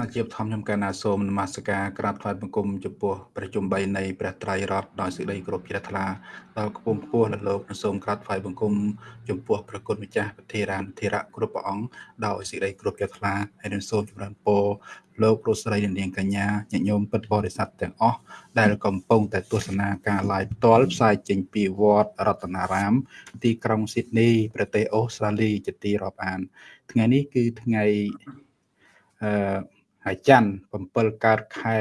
មកជាបឋមខ្ញុំកណាសូមនមស្ការក្រាបថ្វាយបង្គំចំពោះព្រះជុំបីនៃព្រះត្រៃរតដោយសេចក្តីគោរពជ្រះថ្លាដល់គពងខ្ពស់លោកនិងសូមក្រាបថ្វាយបង្គំចំពោះព្រះគុណម្ចាស់ពធារានធិរៈគ្រប់ព្រះអង្គដោយសេចក្តីគោរពជ្រះថ្លាហើយនឹងសូមចម្រើនពរលោករស់ស្រីនាងកញ្ញាញាតិញោមពិតបរិស័ទទាំងអស់ដែលកំពុងតែទស្សនាការ live ផ្ទាល់ផ្សាយចេញពីវត្តរតនារាម ទីក្រុងស៊ីដនីប្រទេសអូស្ត្រាលីជាទីរាប់អាន ថ្ងៃនេះគឺថ្ងៃអឺ ហើយច័ន្ទ7កើតខែ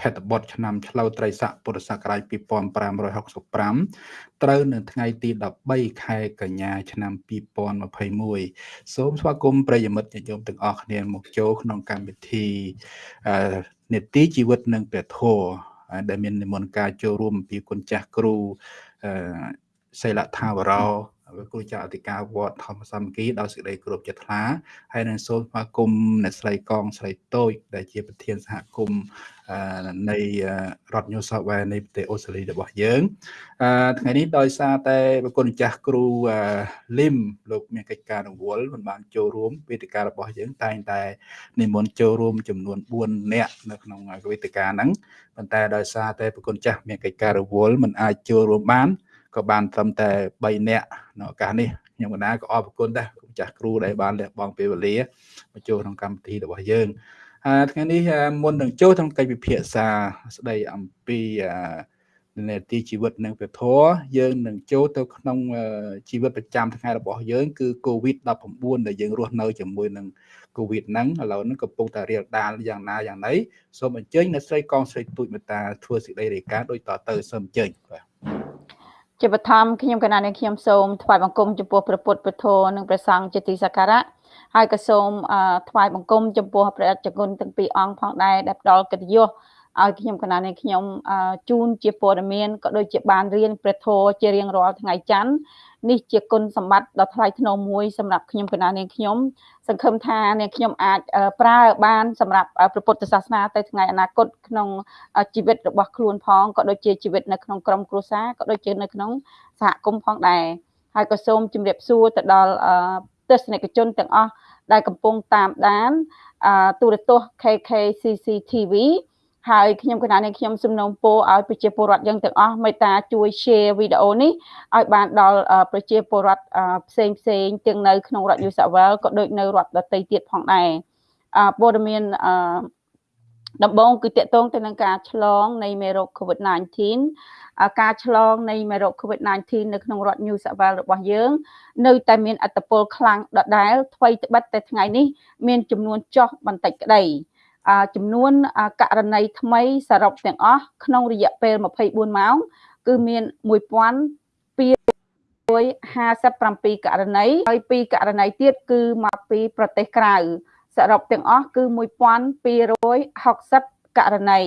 ភេទបុត្រឆ្នាំឆ្លូវត្រីស័កពុរសករាជ2565ត្រូវនៅថ្ងៃទី13ខែកញ្ញាឆ្នាំ2021សូមស្វាគមន៍ប្រិយមិត្តញាតិញោមទាំងអស់គ្នាមកចូលក្នុងកម្មវិធីនេតិជីវិតនិងព្រះធម៌ដែលមាននិមន្តការចូលរួមពីគុណចាស់គ្រូសិលថាវរោ គ្រូចាស់អធិការវត្តធម្មសាមគ្គីដោយសេចក្តីគោរពចិត្តថ្លាហើយនឹងសូមស្វាគមន៍អ្នកស្រីកងស្រីតូច ដែលជាប្រធានសហគមន៍នៃរដ្ឋ New South Wales នៃប្រទេសអូស្ត្រាលីរបស់យើងថ្ងៃនេះដោយសារតែប្រគុណចាស់គ្រូលឹមលោកមានកិច្ចការរវល់មិនបានចូលរួមវេទិការបស់យើងតែងតែនិមន្តចូលរួមចំនួន4នាក់នៅក្នុងវេទិកាហ្នឹងប៉ុន្តែដោយសារតែប្រគុណចាស់មានកិច្ចការរវល់មិនអាចចូលរួមបាន ក៏បានត្រឹមតែ3នាក់នៅឱកាសនេះខ្ញុំកណាក៏អរគុណដែរគុំចាស់គ្រូដែលបានលះបង់ពេលវេលាមកចូលក្នុងកម្មវិធីរបស់យើងហើយថ្ងៃនេះមុននឹងចូលក្នុងកិច្ចពិភាក្សាស្ដីអំពីនេតិជីវិតនិងពធយើងនឹងចូលទៅក្នុងជីវិតប្រចាំថ្ងៃរបស់យើងគឺ COVID-19 ដែលយើងរស់នៅជាមួយនឹង COVID ហ្នឹងឥឡូវហ្នឹងកំពុងតែរៀលដាលយ៉ាងណាយ៉ាងណីសូមអញ្ជើញអ្នកស្រីកងស្រីទូចមេតាធ្វើសេចក្តីរាយការណ៍ដូចតទៅសូមអញ្ជើញបាទ ជាបឋមខ្ញុំកណានាងខ្ញុំសូមថ្វាយបង្គំចំពោះព្រះពុទ្ធព្រះធម៌និងព្រះសង្ឃជាទីសក្ការៈហើយក៏សូមថ្វាយបង្គំចំពោះព្រះអច្ចគុណទាំងពីរអង្គផងដែរដែលផ្ដល់កិត្តិយស ឲ្យខ្ញុំកណានាងខ្ញុំជូនជាព័ត៌មានក៏ដូចជាបានរៀនព្រះធម៌ជារៀងរាល់ថ្ងៃច័ន្ទនេះជាគុណសម្បត្តិដ៏ថ្លៃថ្នូរមួយសម្រាប់ខ្ញុំកណានាងខ្ញុំសង្ឃឹមថានាងខ្ញុំអាចប្រើបានសម្រាប់ព្រះពុទ្ធសាសនាទៅថ្ងៃអនាគតក្នុងជីវិតរបស់ខ្លួនផងក៏ដូចជាជីវិតនៅក្នុងក្រុមគ្រួសារក៏ដូចជានៅក្នុងសហគមន៍ផងដែរហើយក៏សូមជម្រាបសួរទៅដល់ទស្សនិកជនទាំងអស់ដែលកំពុងតាមដានទូរទស្សន៍ KKCCTV ហើយខ្ញុំកណានេះខ្ញុំសំណូមពរឲ្យប្រជាពលរដ្ឋយើងទាំងអស់មេត្តាជួយ share វីដេអូនេះឲ្យបានដល់ប្រជាពលរដ្ឋផ្សេងផ្សេងទាំងនៅក្នុងរដ្ឋ New South Wales ក៏ដូចនៅរដ្ឋដទៃទៀតផងដែរព័ត៌មានដំបូងគឺតកតងទៅនឹងការឆ្លងនៃមេរោគ COVID-19 ការឆ្លងនៃមេរោគ COVID-19 នៅក្នុងរដ្ឋ New South Wales របស់យើង នៅតែមានអត្តពលខ្លាំងដដែលថ្មីត្បិតតែថ្ងៃនេះមានចំនួនចុះបន្តិចក្តី ចំនួនករណីថ្មីសរុបទាំងអស់ក្នុងរយៈពេល24ម៉ោង គឺមាន1257ករណីហើយពីរករណីទៀតគឺមកពីប្រទេសក្រៅសរុបទាំងអស់គឺ1260ករណី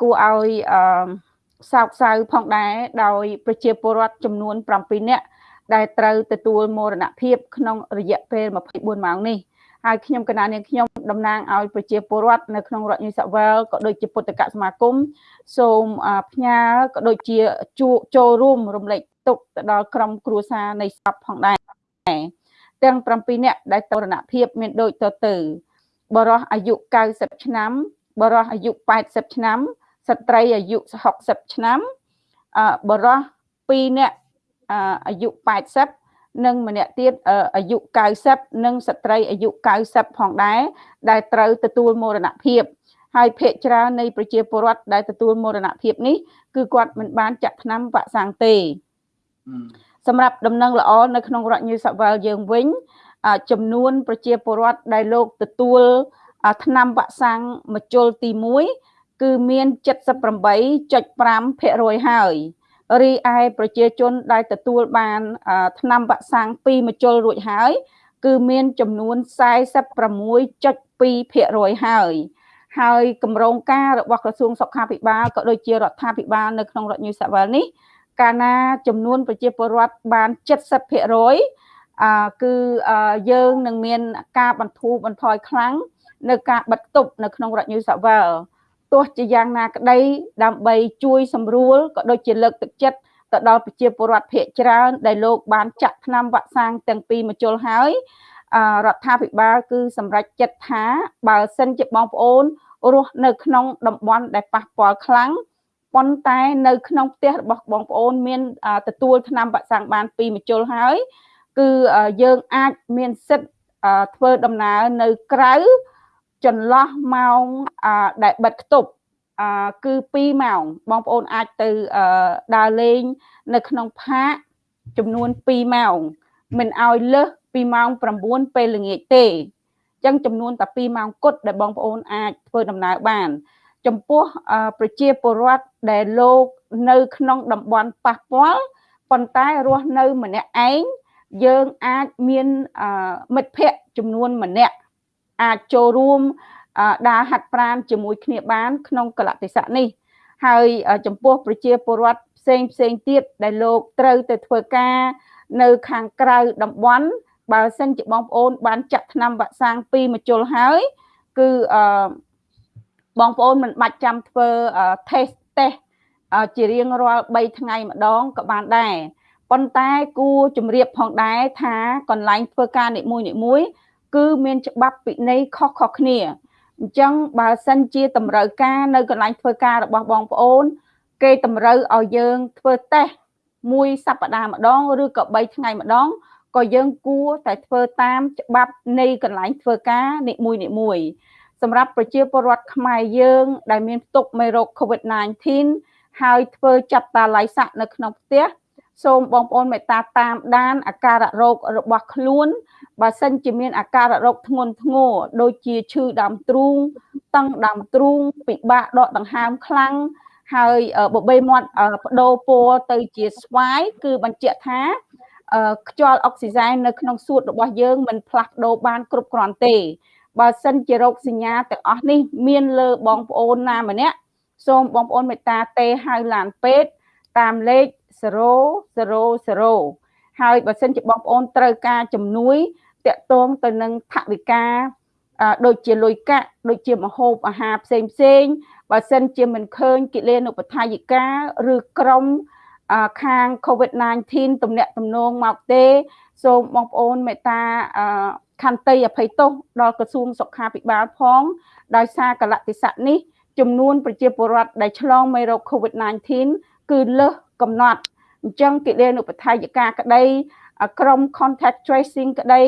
គួរឲ្យសោកសៅផងដែរដោយប្រជាពលរដ្ឋចំនួន7នាក់ដែលត្រូវទទួលមរណភាពក្នុងរយៈពេល24ម៉ោងនេះ ហើយខ្ញុំកណានាងខ្ញុំតំណាងឲ្យប្រជាពលរដ្ឋនៅក្នុងរដ្ឋ New South Wales ក៏ដូចជាពុទ្ធកសមាគមសូមផ្ញើក៏ដូចជាចូលរួមរំលែកទុកទៅដល់ក្រុមគ្រួសារនៃសពផងដែរទាំង7នាក់ដែលតរណភាពមានដូចតទៅបរោះអាយុ90ឆ្នាំបរោះអាយុ80ឆ្នាំស្ត្រីអាយុ60ឆ្នាំបរោះ2នាក់អាយុ80 និងម្នាក់ទៀតអាយុ90និងស្ត្រីអាយុ90ផងដែរដែលត្រូវទទួលមរណភាពហើយភ ieck ច្រើននៃប្រជាពលរដ្ឋដែលទទួលមរណភាពនេះគឺគាត់មិនបានចាក់ថ្នាំវ៉ាក់សាំងទេសម្រាប់ដំណឹងល្អនៅក្នុងរដ្ឋ New South Wales យើងវិញចំនួនប្រជាពលរដ្ឋដែលលោកទទួលថ្នាំវ៉ាក់សាំងមជុលទី1គឺមាន78.5%ហើយ រីឯប្រជាជនដែលទទួលបានថ្នាំវ៉ាក់សាំង2មជុលរួចហើយ គឺមានចំនួន46.2%ហើយហើយគម្រោងការរបស់ក្រសួងសុខាភិបាលក៏ដូចជារដ្ឋាភិបាលនៅក្នុងរដ្ឋ New South Wales នេះកាលណាចំនួនប្រជាពលរដ្ឋបាន70%អឺគឺយើងនឹងមានការបន្ធូរបន្ថយខ្លាំងនៅការបិទគប់នៅក្នុងរដ្ឋ New South Wales ទោះជាយ៉ាងណាក្តី ដើម្បីជួយសម្រួលក៏ដូចជាលើកទឹកចិត្តទៅដល់ប្រជាពលរដ្ឋភាគច្រើន ដែលលោកបានចាក់ថ្នាំវ៉ាក់សាំងទាំងពីរមជុលហើយរដ្ឋាភិបាលគឺសម្រេចចិត្តថាបើសិនជាបងប្អូនរស់នៅក្នុងតំបន់ដែលប៉ះពាល់ខ្លាំងប៉ុន្តែនៅក្នុងផ្ទះរបស់បងប្អូនមានទទួលថ្នាំបាក់សាំងបានពីរមជុលហើយ គឺយើងអាចមានសិទ្ធធ្វើដំណើរនៅក្រៅ ចន្លោះម៉ោងដែលបិទគប់គឺ2ម៉ោងបងប្អូនអាចទៅដើរលេង នៅក្នុងផាកចំនួន2ម៉ោងមិនឲ្យលើសពីម៉ោង9ពេលល្ងាចទេអញ្ចឹងចំនួនតែ2ម៉ោងគត់ដែលបងប្អូនអាចធ្វើដំណើរបាន ចំពោះប្រជាពលរដ្ឋដែលលោកនៅក្នុងតំបន់ប៉ះពាល់ប៉ុន្តែរស់នៅម្នាក់ឯងយើងអាចមានមិត្តភ័ក្តិចំនួនម្នាក់ អាចចូលរួមដើរហាត់ប្រាណជាមួយគ្នាបាន ក្នុងកលៈទេសៈនេះ ហើយចំពោះប្រជាពលរដ្ឋផ្សេងផ្សេងទៀតដែលលោកត្រូវទៅធ្វើការ នៅខាងក្រៅតំបន់បើសិនជាបងប្អូន បានចាក់ថ្នាំវ៉ាក់សាំងពីរមជុលហើយគឺអឺបងប្អូនមិនបាច់ចាំធ្វើ test test ជារៀងរាល់3ថ្ងៃម្ដងក៏បានដែរប៉ុន្តែគួរជំរាបផងដែរថាកន្លែងធ្វើការនីមួយនីមួយ គឺមានច្បាប់ពិន័យខុសៗគ្នាអញ្ចឹងបើសិនជាតម្រូវការនៅកន្លែងធ្វើការរបស់បងប្អូន គេតម្រូវឲ្យយើងធ្វើតេស្តមួយសប្តាហ៍ម្ដងឬក៏3ថ្ងៃម្ដងក៏យើងគួរតែធ្វើតាមច្បាប់នៃកន្លែងធ្វើការនីមួយនីមួយសម្រាប់ប្រជាពលរដ្ឋខ្មែរយើង ដែលមានផ្ទុកមេរោគ COVID-19 ហើយធ្វើចាប់តាល័យស័កនៅក្នុងផ្ទះ សូមបងប្អូនមេត្តាតាមដានអាការៈរោគរបស់ខ្លួន បើសិនជាមានអាការៈរោគធ្ងន់ធ្ងរដូចជាឈឺដើមទ្រូងតឹងដើមទ្រូងពិបាកដកដង្ហើមខ្លាំងហើយបបេមាត់បដូរពណ៌ទៅជាស្វាយគឺបញ្ជាក់ថាខ្យល់អុកស៊ីសែននៅក្នុងសួតរបស់យើងមិនផ្លាស់ប្ដូរបានគ្រប់គ្រាន់ទេ បើសិនជារោគសញ្ញាទាំងអស់នេះ មានលើបងប្អូនណាម្នាក់សូមបងប្អូនមេត្តាទេហៅឡានពេទ្យតាមលេខ 000ហើយបើសិនជាបងប្អូនត្រូវការជំនួយតាក់ទងទៅនឹងថវិកាដូចជាលុយកាក់ដូចជាមហូបអាហារផ្សេងផ្សេងបើសិនជាមិនឃើញកិលេនុបដ្ឋាយិកាឬក្រុមខាង COVID-19 ទំនាក់ទំនងមកទេ សូមបងប្អូនមេត្តាខន្តីអភ័យទោសដល់ក្រសួងសុខាភិបាលផង ដោយសារកលតិស័កនេះចំនួនប្រជាពលរដ្ឋដែលឆ្លងមេរោគ COVID-19 គឺលើស កំណត់អញ្ចឹងកិលេនុបដ្ឋាយិកាក្តីក្រុម contact tracing ក្តី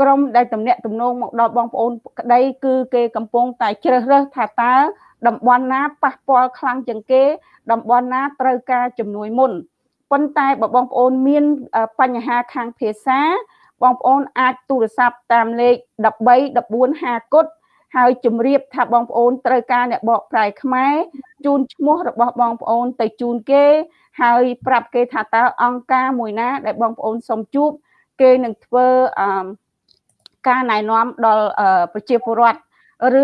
ក្រុមដែលតំណាក់តំណងមកដល់បងប្អូនក្តីគឺគេកំពុងតែជ្រើសរើសថាតើតំបន់ណាប៉ះពាល់ខ្លាំងជាងគេ តំបន់ណាត្រូវការជំនួយមុនប៉ុន្តែបើបងប្អូនមានបញ្ហាខាងភាសា បងប្អូនអាចទូរស័ព្ទតាមលេខ13 14 50គុតហើយជម្រាបថាបងប្អូនត្រូវការអ្នកបកប្រែខ្មែរជូនឈ្មោះរបស់បងប្អូនទៅជូនគេ ហើយប្រាប់គេថាតើអង្គការមួយណា ដែលបងប្អូនសុំជួបគេនឹងធ្វើអឺការណែនាំដល់ប្រជាពលរដ្ឋ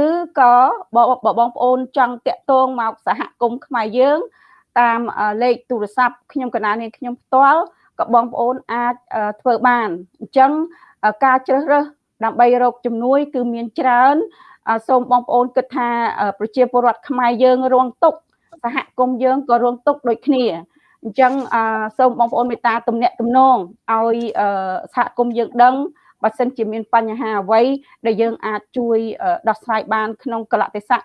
ឬក៏បើបងប្អូនចង់តាក់ទងមកសហគមន៍ខ្មែរយើង តាមលេខទូរស័ព្ទខ្ញុំកណានាងខ្ញុំផ្ទាល់ក៏បងប្អូនអាចធ្វើបានអញ្ចឹងការជ្រើសរើសដើម្បីរកជំនួយ គឺមានច្រើនសូមបងប្អូនគិតថាប្រជាពលរដ្ឋខ្មែរយើងរងទុក្ខសហគមន៍យើងក៏រងទុក្ខដូចគ្នា អញ្ចឹងសូមបងប្អូនមេត្តាទំនាក់ទំនងឲ្យសហគមន៍យើងដឹងបើសិនជាមានបញ្ហាអ្វីដែលយើងអាចជួយដោះស្រាយបាន ក្នុងកលតិស័ក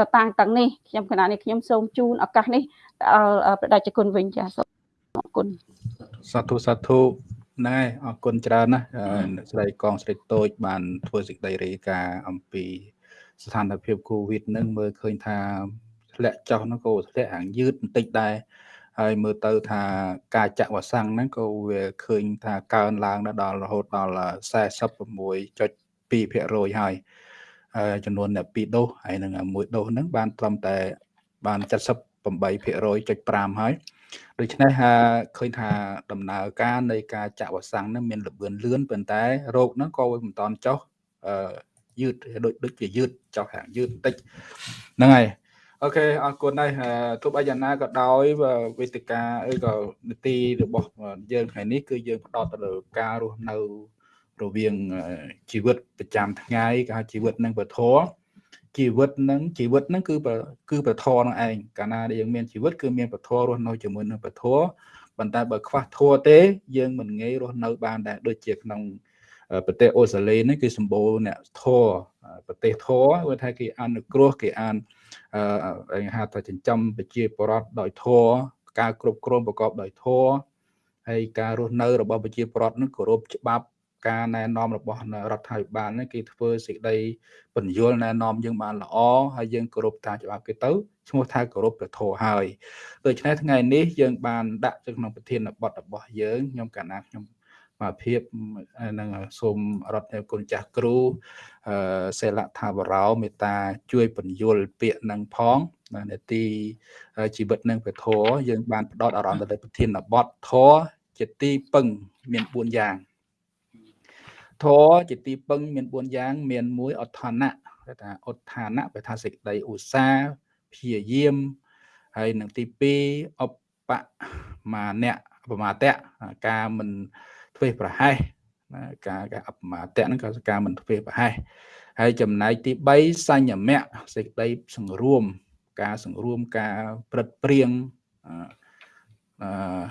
ដតាំងទាំងនេះខ្ញុំគណៈនេះខ្ញុំសូមជូនឱកាសនេះដល់ប្រដេជគុណវិញចាសូមអរគុណសាធុសាធុណែអរគុណច្រើនណាស់ស្រីកងស្រីតូច បានធ្វើសេចក្តីរាយការណ៍អំពី ស្ថានភាពកូវីដនឹងមើលឃើញថាធ្លាក់ចុះនោះក៏ធ្លាក់ហាងយឺតបន្តិចដែរ ហើយមើលទៅថាការចាក់វ៉ាក់សាំងហ្នឹងក៏វាឃើញថាកើនឡើងដល់រហូតដល់46.2%ហើយចំនួនអ្នក2ដូសហើយនឹងមួយដូសហ្នឹងបានត្រឹមតែបាន78.5ហើយដូច្នេះឃើញថាដំណើរការនៃការចាក់វ៉ាក់សាំងហ្នឹងមានលឿនលឿនប៉ុន្តែរោគហ្នឹងក៏មិនតាន់ចុះយឺតដូចដូចជាយឺតចុះហាងយឺតបន្តិចហ្នឹងហើយ អូខេអរគុណហើយទោះបីយ៉ាងណាក៏ដោយវេទិកាអីក៏នីតិរបស់យើងថ្ងៃនេះគឺយើងផ្ដោតទៅលើការរស់នៅរវាងជីវិតប្រចាំថ្ងៃក៏ហៅជីវិតនឹងពធជីវិតនឹងជីវិតនឹងគឺគឺពធនឹងឯងកាលណាដែលយើងមានជីវិតគឺមានពធរស់នៅជាមួយនឹងពធប៉ុន្តែបើខ្វះធัวទេ យើងមិនងាយរស់នៅបានដែរដូចជាក្នុងប្រទេសអូស្ត្រាលីនេះគឺសម្បូរអ្នកធរប្រទេសធរគឺថាគេអនុគ្រោះគេអានអឺ ហៅថាចិញ្ចឹមប្រជាពលរដ្ឋដោយធរការគ្រប់គ្រងប្រកបដោយធរហើយការរស់នៅរបស់ប្រជាពលរដ្ឋនឹងគោរពច្បាប់ការណែនាំរបស់រដ្ឋាភិបាលនេះគេធ្វើសេចក្តីបញ្យលណែនាំយើងបានល្អហើយយើងគោរពតាមច្បាប់គេទៅឈ្មោះថាគោរពព្រះធម៌ហើយដូច្នេះថ្ងៃនេះយើងបានដាក់ទៅក្នុងប្រធានបទរបស់យើងខ្ញុំកាលណាខ្ញុំមក ភាពនឹងសូមរដ្ឋគុណចាស់គ្រូអឺសេលថាបរោមេត្តាជួយបញ្យលពាក្យនឹងផងនេតិជីវិតនឹងព្រះធម៌យើងបានផ្ដោតអារម្មណ៍ទៅលើប្រធានបទធម៌ជាទីពឹងមាន4យ៉ាងធរជាទីពឹងមាន4យ៉ាង មានមួយអដ្ឋានៈគេថាអដ្ឋានៈបើថាសេចក្តីឧស្សាហ៍ព្យាយាមហើយនឹងទី2អបមានៈបមាតៈការមិន ធ្វេសប្រហែសណាការការអបមាតៈហ្នឹងក៏ការមិនធ្វេសប្រហែសហើយចំណែកទី3សញ្ញមៈសេចក្តីសង្រួម ការសង្រួមការព្រឹត្តព្រៀងអឺ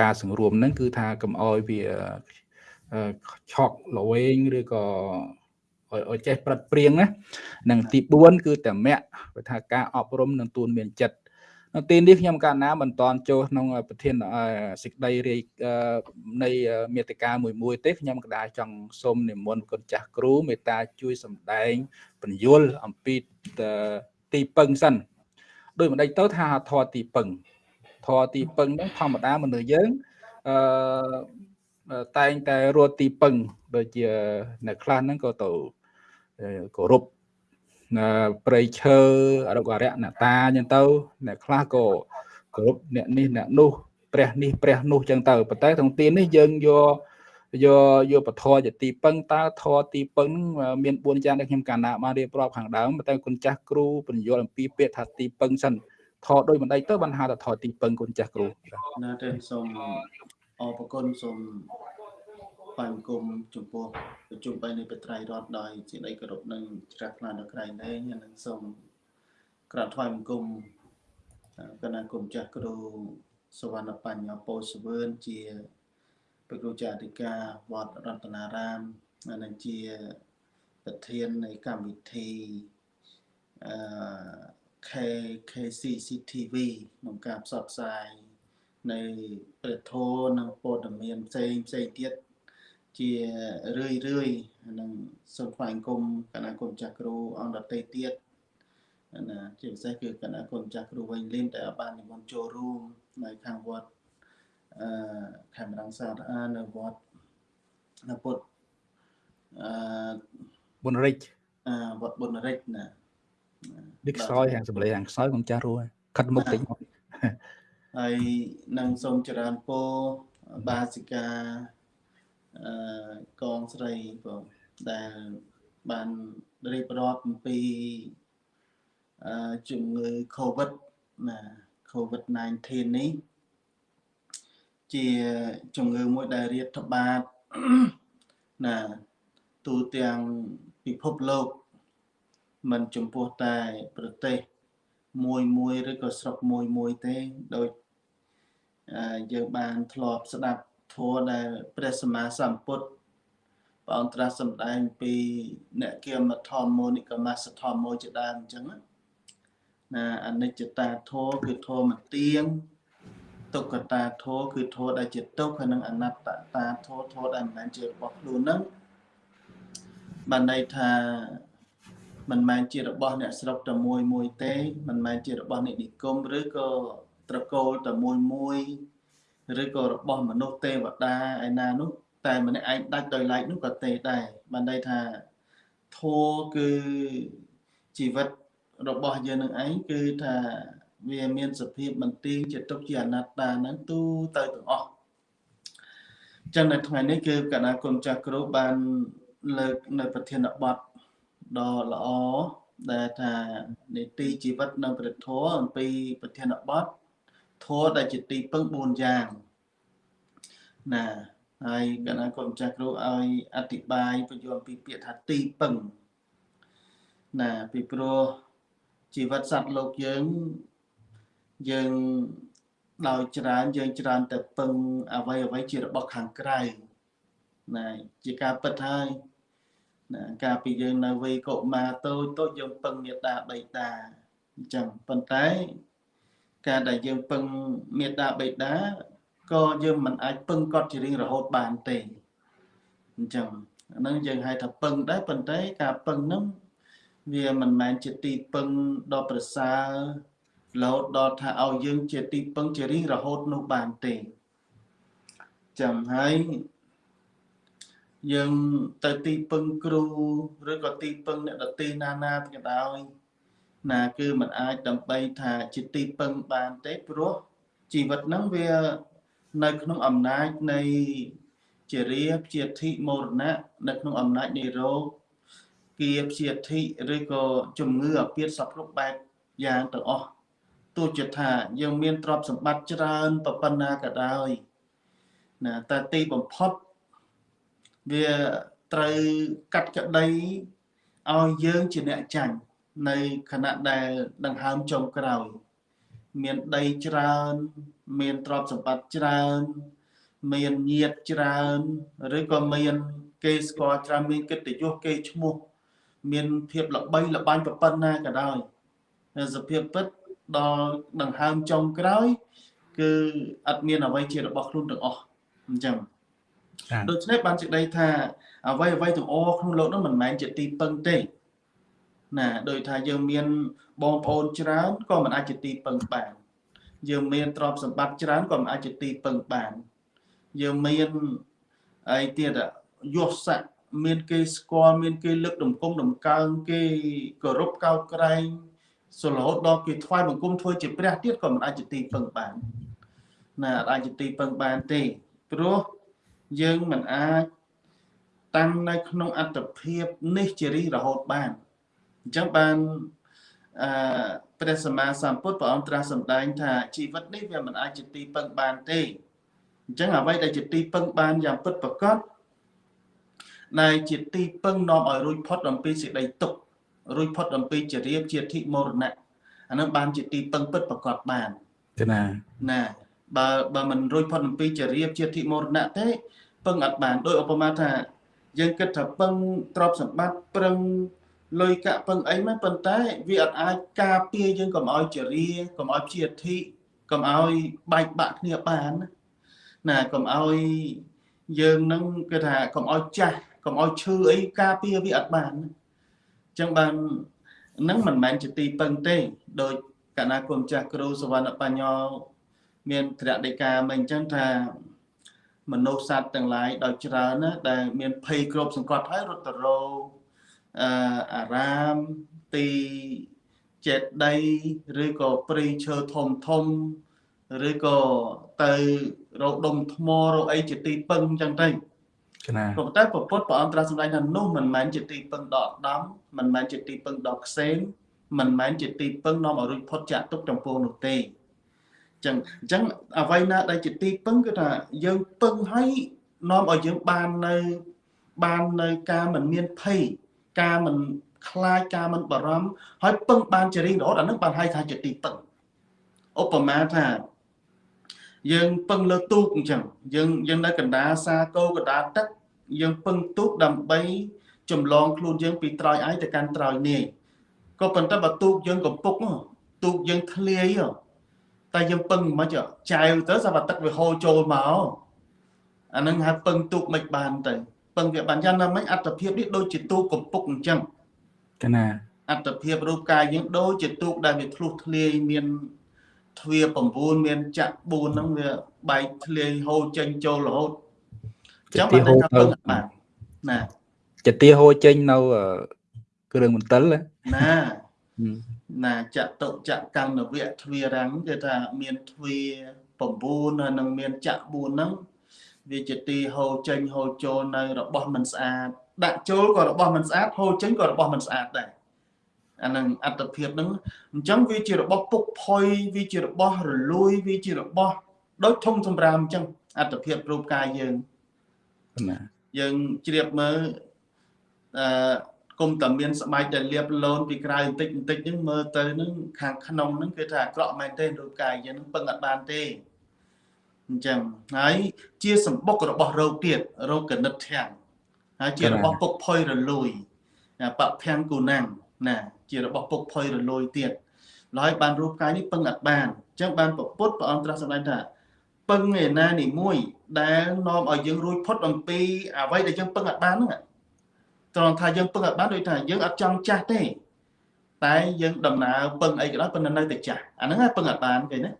ការសង្រួមហ្នឹងគឺថាកុំអោយវាឆក់លវែងឬក៏ឲ្យចេះប្រឹកព្រៀងណានិងទី4គឺតមៈបើថាការអប់រំនិងទូនមានចិត្ត នៅទីនេះខ្ញុំកាលណាមិនតន់ចូលក្នុងប្រធានសេចក្តីរាយនៃមេតិកាមួយមួយទេខ្ញុំក៏ដែរចង់សូមនិមន្តគុណចាស់គ្រូមេត្តាជួយសម្ដែងបញ្យលអំពីទីពឹងសិនដោយមិនដេចទៅថាធរទីពឹងធរទីពឹងហ្នឹងធម្មតាមនុស្សយើងអឺតែងតែរត់ទីពឹងដូចជាអ្នកខ្លះហ្នឹងក៏ទៅគោរព ព្រៃឈើអរុកអរិយអ្នកតាអញ្ចឹងទៅអ្នកខ្លះក៏គោរពអ្នកនេះអ្នកនោះព្រះនេះព្រះនោះអញ្ចឹងទៅប៉ុន្តែក្នុងទីនេះយើងយកយកយកពធជាទីពឹងតើធរទីពឹងមាន4យ៉ាងដែលខ្ញុំកាលណាបានរៀបរាប់ខាងដើមតែគុណចាស់គ្រូបញ្យល់អំពីពាក្យថាទីពឹងសិនធរដោយមិនដេចទៅបានហៅថាធរទីពឹងគុណចាស់គ្រូណាទេសូមអរគុណសូមថ្វាយ បង្គំចំពោះប្រជុំបីនៃបត្រៃរដ្ឋដោយជាដីគោរពនិងជ្រះថ្លាដល់ក្រៃលែងនិងសូមក្រាបថ្វាយបង្គំគណៈគុំចាស់គ្រូសវណ្ណបញ្ញពោសវឿនជាព្រះគ្រូចាតិកាវត្តរតនារាមនិងជាប្រធាននៃកម្មវិធីអឺ KKCCTV ក្នុងការផ្សព្វផ្សាយនៃព្រះធម៌និងព័ត៌មានផ្សេងផ្សេងទៀត ជារឿយរឿយនឹងសូមថ្វាយគុំគណៈគុំចាស់គ្រូអង្គដតីទៀតណាជាពិសេសគឺគណៈគុំចាស់គ្រូវិញលៀនតែបាននិមន្តចូលរួមនៅខាងវត្តអឺខេមរងសាទអានៅវត្តនៅពុទ្ធអឺបុនរិចអឺវត្តបុនរិចណានេះខ្សោយហាងសម្លេងហាងខ្សោយគុំចាស់រួខិតមុខតិចហើយនឹងសូមចរើនពរបាសិកាអឺ កងស្រីបងដែលបានរៀបរាប់អំពីអឺជំងឺ Covid ណា Covid-19 នេះជាជំងឺមួយដែលរាតត្បាតណាទូទាំងពិភពលោកមិនចំពោះតែប្រទេសមួយមួយឬក៏ស្រុកមួយមួយទេដោយយើងបានធ្លាប់ស្ដាប់ ធម៌ដែលព្រះសម្មាសម្ពុទ្ធព្រះអង្គត្រាស់សម្ដែងពីអ្នកគមធម្មនិកមសធម្មជាដើមអញ្ចឹងណាអនិច្ចតាធម៌គឺធម៌មិនទៀងទុក្ខតាធម៌គឺធម៌ដែលជាទុក្ខហើយនិងអនត្តតាធម៌ធម៌ដែលមិនមែនជារបស់ខ្លួនហ្នឹងបានន័យថាមិនមែនជារបស់អ្នកស្រុកតែមួយមួយទេមិនមែនជារបស់អ្នកនិគមឬក៏ត្រកូលតែមួយមួយ ឬក៏របស់មនុស្សទេវតាឯណានោះតែម្នាក់ឯងដាច់ដោយឡែកនោះក៏ទេដែរបានន័យថាធัวគឺជីវិតរបស់យើងនឹងឯងគឺថាវាមានសភាពមិនទៀងជាទុកជាអនត្តាហ្នឹងទូទៅទាំងអស់ចឹងនៅថ្ងៃនេះគឺកណាគុណចាស់គ្រូបានលើកនៅប្រធានបទដ៏ល្អដែលថានីតិជីវិតនៅព្រះធម៌អំពីប្រធានបទ ធម៌ដែលជាទីពឹង4យ៉ាងណាហើយកាលណាគាត់ម្ចាស់គ្រូឲ្យអธิបាយបញ្យល់ពីពាក្យថាទីពឹងណាពីព្រោះជីវិតសត្វលោកយើងយើងដោយច្រើនយើងច្រើនតែពឹងអ្វីអ្វីជារបស់ខាងក្រៅណាជាការពិតហើយណាការពីយើងនៅវ័យកុមារតូចតូចយើងពឹងមេត្តាបៃតាអញ្ចឹងប៉ុន្តែ ការដែលយើងពឹងមេត្តាបិតាក៏យើងមិនអាចពឹងគាត់ជារៀងរហូតបានទេអញ្ចឹងអាហ្នឹងយើងហៅថាពឹងដែរប៉ុន្តែការពឹងហ្នឹងវាមិនមែនជាទីពឹងដ៏ប្រសើររហូតដល់ថាឲ្យយើងជាទីពឹងជារៀងរហូតនោះបានទេចាំហើយយើងទៅទីពឹងគ្រូឬក៏ទីពឹងអ្នកដទៃណាណាក៏ដោយ ណាគឺมันអាចដើម្បីថាជាទីពឹងបានទេព្រោះជីវិតហ្នឹងវានៅក្នុងអំណាចនៃជារាព្យាធិមរណៈនៅក្នុងអំណាចនៃរោគគៀព្យាធិឬក៏ជំងឺអាពាធសពគ្រប់បែបយ៉ាងទាំងអស់ទោះជាថាយើងមានទ្រព្យសម្បត្តិច្រើនប៉ុណ្ណាក៏ដោយណាតែទីបំផុតវាត្រូវកាត់ក្តីឲ្យយើងជាអ្នកចាញ់ នៅខណៈដែលដង្ហើមចុងក្រោយ មានដីច្រើន មានទ្រព្យសម្បត្តិច្រើន មានញាតច្រើនឬក៏មានគេស្គាល់ច្រើនមានកិត្តិយសគេឈ្មោះមានភាពល្បីល្បាញប្រពន្ធណាក៏ដោយសភាពពិតដល់ដង្ហើមចុងក្រោយ គឺអត់មានអ្វីជារបស់ខ្លួនទាំងអស់អញ្ចឹងដូច្នេះបានសេចក្តីថាអ្វីអ្វីទាំងអស់ក្នុងលោកនោះមិនមែនជាទីពឹងទេ ណាដោយថាយើងមានបងប្អូនច្រើនក៏មិនអាចជាទីពឹងបានយើងមានទ្រព្យសម្បត្តិច្រើនក៏មិនអាចជាទីពឹងបានយើងមានអីទៀតយសស័កមានគេស្គាល់មានគេលើកដំគុំដំកើងគេគោរពកោតក្រែងសរហូតដល់គេថ្វាយបង្គំធ្វើជាព្រះទៀតក៏មិនអាចជាទីពឹងបានណាអាចជាទីពឹងបានទេព្រោះយើងមិនអាចតាំងនៅក្នុងអត្តភាពនេះជារីរហូតបាន អញ្ចឹងបានអឺព្រះសម្មាសម្ពុទ្ធព្រះអង្គត្រាស់សម្ដែងថាជីវិតនេះវាមិនអាចជាទីពឹងបានទេអញ្ចឹងអ្វីដែលជាទីពឹងបានយ៉ាងពិតប្រាកដដែលជាទីពឹងនាំឲ្យរួចផុតអំពីសេចក្តីទុក្ខរួចផុតអំពីជារៀបជាធិមរណៈអានឹងបានជាទីពឹងពិតប្រាកដបានទេណាណាបើបើមិនរួចផុតអំពីជារៀបជាធិមរណៈទេពឹងអត់បានដោយឧបមាថាយើងគិតថាពឹងទ្រព្យសម្បត្តិប្រឹង លុយកាក់ពឹងអីមិនប៉ុន្តែវាអត់អាចការពារយើងកុំឲ្យចរិយាកុំឲ្យជាធិកុំឲ្យបែកបាក់គ្នាបានណាកុំឲ្យយើងនឹងគឺថាកុំឲ្យចាស់កុំឲ្យឈឺអីការពារវាអត់បានអញ្ចឹងបាននឹងមិនមែនជាទីពឹងទេដោយកណាគុំចាស់គ្រូសវណ្ណបញ្ញោមានត្រាដីកាមកអញ្ចឹងថាមនុស្សសត្វទាំងឡាយដោយច្រើនណាដែលមានភ័យគ្របសង្កត់ហើយរត់ទៅរោ អអារាមទីចេតីឬក៏ព្រៃឈើធំធំឬក៏ទៅរកដុំថ្មរកអីជាទីពឹងអញ្ចឹងទៅណាប៉ុន្តែពពុទ្ធព្រះអង្គត្រាស់សម្ដែងថានោះមិនមែនជាទីពឹងដកដំមិនមែនជាទីពឹងដកខ្សែមិនមែនជាទីពឹងនាំឲ្យរួចផុតចាកទុកចំពោះនោះទេចឹងអញ្ចឹងអ្វីណាដែលជាទីពឹងគឺថាយើងពឹងឲ្យនាំឲ្យយើងបាននៅបាននៅការមិនមានភ័យ ការមិនខ្លាចការមិនបារម្ភហើយពឹងបានជារៀងរហូតអានឹងបានហៅថាជាទីពឹងឧបមាថាយើងពឹងលើទូកអញ្ចឹងយើងយើងនៅកណ្ដាលសាគោកណ្ដាលទឹកយើងពឹងទូកដើម្បីចម្លងខ្លួនយើងពីត្រោយឯងទៅកាន់ត្រោយនាយក៏ប៉ុន្តែបើទូកយើងកំពុកទូកយើងធ្លាយតែយើងពឹងមិនចចែវទៅសម្រាប់ទឹកវាហូរចូលមកអានឹងហៅពឹងទូកមិនបានទៅ ពឹងវាបានយ៉ាងណាមិញអត្តភាពនេះដូចជាទូកកំពុកអញ្ចឹងកណាអត្តភាពរូបកាយយើងដូចជាទូកដែលវាធ្លុះធ្លាយមានទ្វា9មានចាក់4ហ្នឹងវាបែកធ្លាយហូរចេញចូលរហូតអញ្ចឹងបានថាពឹងបានណាចទាហូរចេញនៅគ្រឿងមន្ទិលណាណាចតុចកម្មនវៈទ្វារាំងគឺថាមានទ្វា9ហើយនឹងមានចក្រ4ហ្នឹង វាជាទីហូរចេញហូរចូលនៅរបស់មិនស្អាតដាក់ចូលក៏របស់មិនស្អាតហូរចេញក៏របស់មិនស្អាតដែរអានឹងអត្តភាពហ្នឹងអញ្ចឹងវាជារបស់ពុកផុយវាជារបស់រលួយវាជារបស់ដូចធំសម្រាមអញ្ចឹងអត្តភាពរូបកាយយើងណាយើងជ្រាបមើលអឺគុំតែមានស្បែកដែលលាបលូនពីក្រៅបន្តិចបន្តិចហ្នឹងមើលទៅហ្នឹងខាងក្នុងហ្នឹងគឺថាអាក្រក់មែនទេរូបកាយយើងហ្នឹងពឹងអត់បានទេ អញ្ចឹងហើយជាសម្បុករបស់រោគទៀតរោគកនិតធាំងហើយជារបស់ពុកផុយរលួយបភ័ងគូណាំងណាជារបស់ពុកផុយរលួយទៀតហើយបានរូបកាយនេះពឹងអត់បានអញ្ចឹងបានពពុទ្ធព្រះអង្គត្រាស់សម្ដែងថាពឹងឯណានីមួយ ដែលនាំឲ្យយើងរួចផុតអំពីអ្វីដែលយើងពឹងអត់បានហ្នឹងត្រង់ថាយើងពឹងអត់បានដូចថាយើងអត់ចង់ចាស់ទេតែយើងដំណើរពឹងអីក៏ដោយប៉ុន្តែនៅតែចាស់អាហ្នឹងពឹងអត់បានគេណា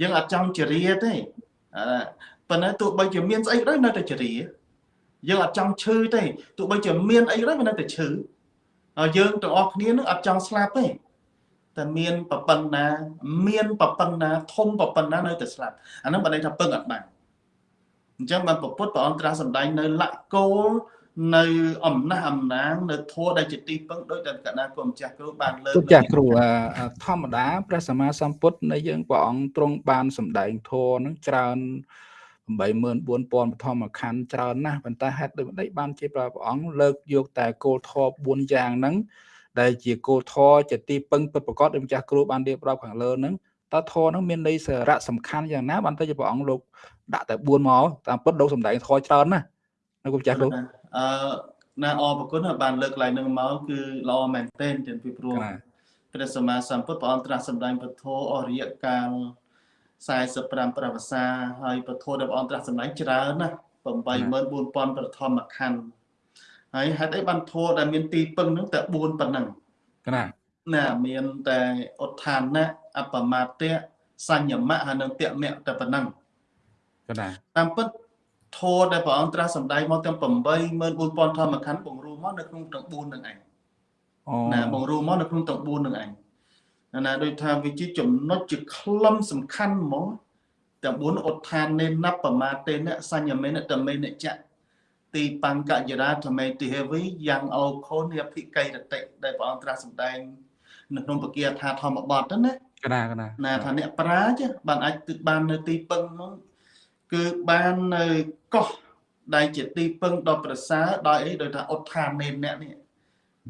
យើងអត់ចង់ជរាទេ ប៉ុន្តែទោះបីជាមានស្អីក៏ដោយនៅតែជរាយើងអត់ចង់ឈឺទេទោះបីជាមានអីក៏ដោយនៅតែឈឺហើយយើងទាំងអស់គ្នានឹងអត់ចង់ស្លាប់ទេតែមានប្រប៉ុណ្ណា មានប្រប៉ុណ្ណា ធំប្រប៉ុណ្ណានៅតែស្លាប់អាហ្នឹងបើន័យថាពឹងអត់បានអញ្ចឹងបានពុទ្ធព្រះអង្គត្រាស់សម្ដែងនៅលក្ខគោល នៅអំណះអំណាងនៅធัวដែលជាទីពឹងដោយតែកណ្ដាលគុំចាស់គ្រូបានលើកចាស់គ្រូធម្មតាព្រះសម្មាសម្ពុទ្ធនៃយើងព្រះអង្គទ្រង់បានសម្ដែងធัวនឹងច្រើន84000បឋមខណ្ឌច្រើនណាស់ប៉ុន្តែហេតុដូចម្ដេចបានជាព្រះអង្គលើកយកតែគោលធម៌4យ៉ាងហ្នឹងដែលជាគោលធម៌ជាទីពឹងពិតប្រាកដដែលម្ចាស់គ្រូបានរៀបរាប់ខាងលើហ្នឹងតើធម៌ហ្នឹងមានន័យសារៈសំខាន់យ៉ាងណាបានទៅជាព្រះអង្គលោកដាក់តែ4មកតាមពិតលោកសម្ដែងធម៌ច្រើនណាស់នៅគុំចាស់គ្រូ អឺណាអរគុណបានលើកឡើងនឹងមកគឺល្អមែនទែនទាំងពីព្រោះព្រះសម្មាសម្ពុទ្ធព្រះអង្គត្រាស់សម្ដែងពធអរិយកាល45ប្រវសាហើយពធដែលព្រះអង្គត្រាស់សម្ដែងច្រើនណាស់84000ប្រធមខណ្ឌហើយហេតុអីបានធัวដែលមានទីពឹងហ្នឹងតែ4ប៉ុណ្ណឹងណាណាមានតែឧទ្ធានៈអបមាទៈសញ្ញមៈហើយនឹងតមៈតែប៉ុណ្ណឹងណាតាមពិត ធម៌ដែលព្រះអង្គត្រាស់សម្ដែងមកទាំង84000ធម្មខណ្ឌបង្រួមមកនៅក្នុងទាំង4នឹងឯងណាបង្រួមមកនៅក្នុងទាំង4នឹងឯងណាដូចថាវាជាចំណុចជាខ្លឹមសំខាន់ហ្មងទាំង4ឧទ្ធាននេនបមាទេនសញ្ញមេនតមេនចៈទីបង្កយរាធមេតិហេវីយ៉ាងអោខូនិភិកៃរតិដែលព្រះអង្គត្រាស់សម្ដែងនៅក្នុងបគាថាធម្មបទហ្នឹងណាកណាកណាណាថាអ្នកប្រាជ្ញបានអាចទិបាននៅទីពឹងហ្នឹងគឺបាននៅ កោះដែលជាទីពឹងដ៏ប្រសើរដោយអីដោយថាឧទ្ធាននេអ្នកនេះ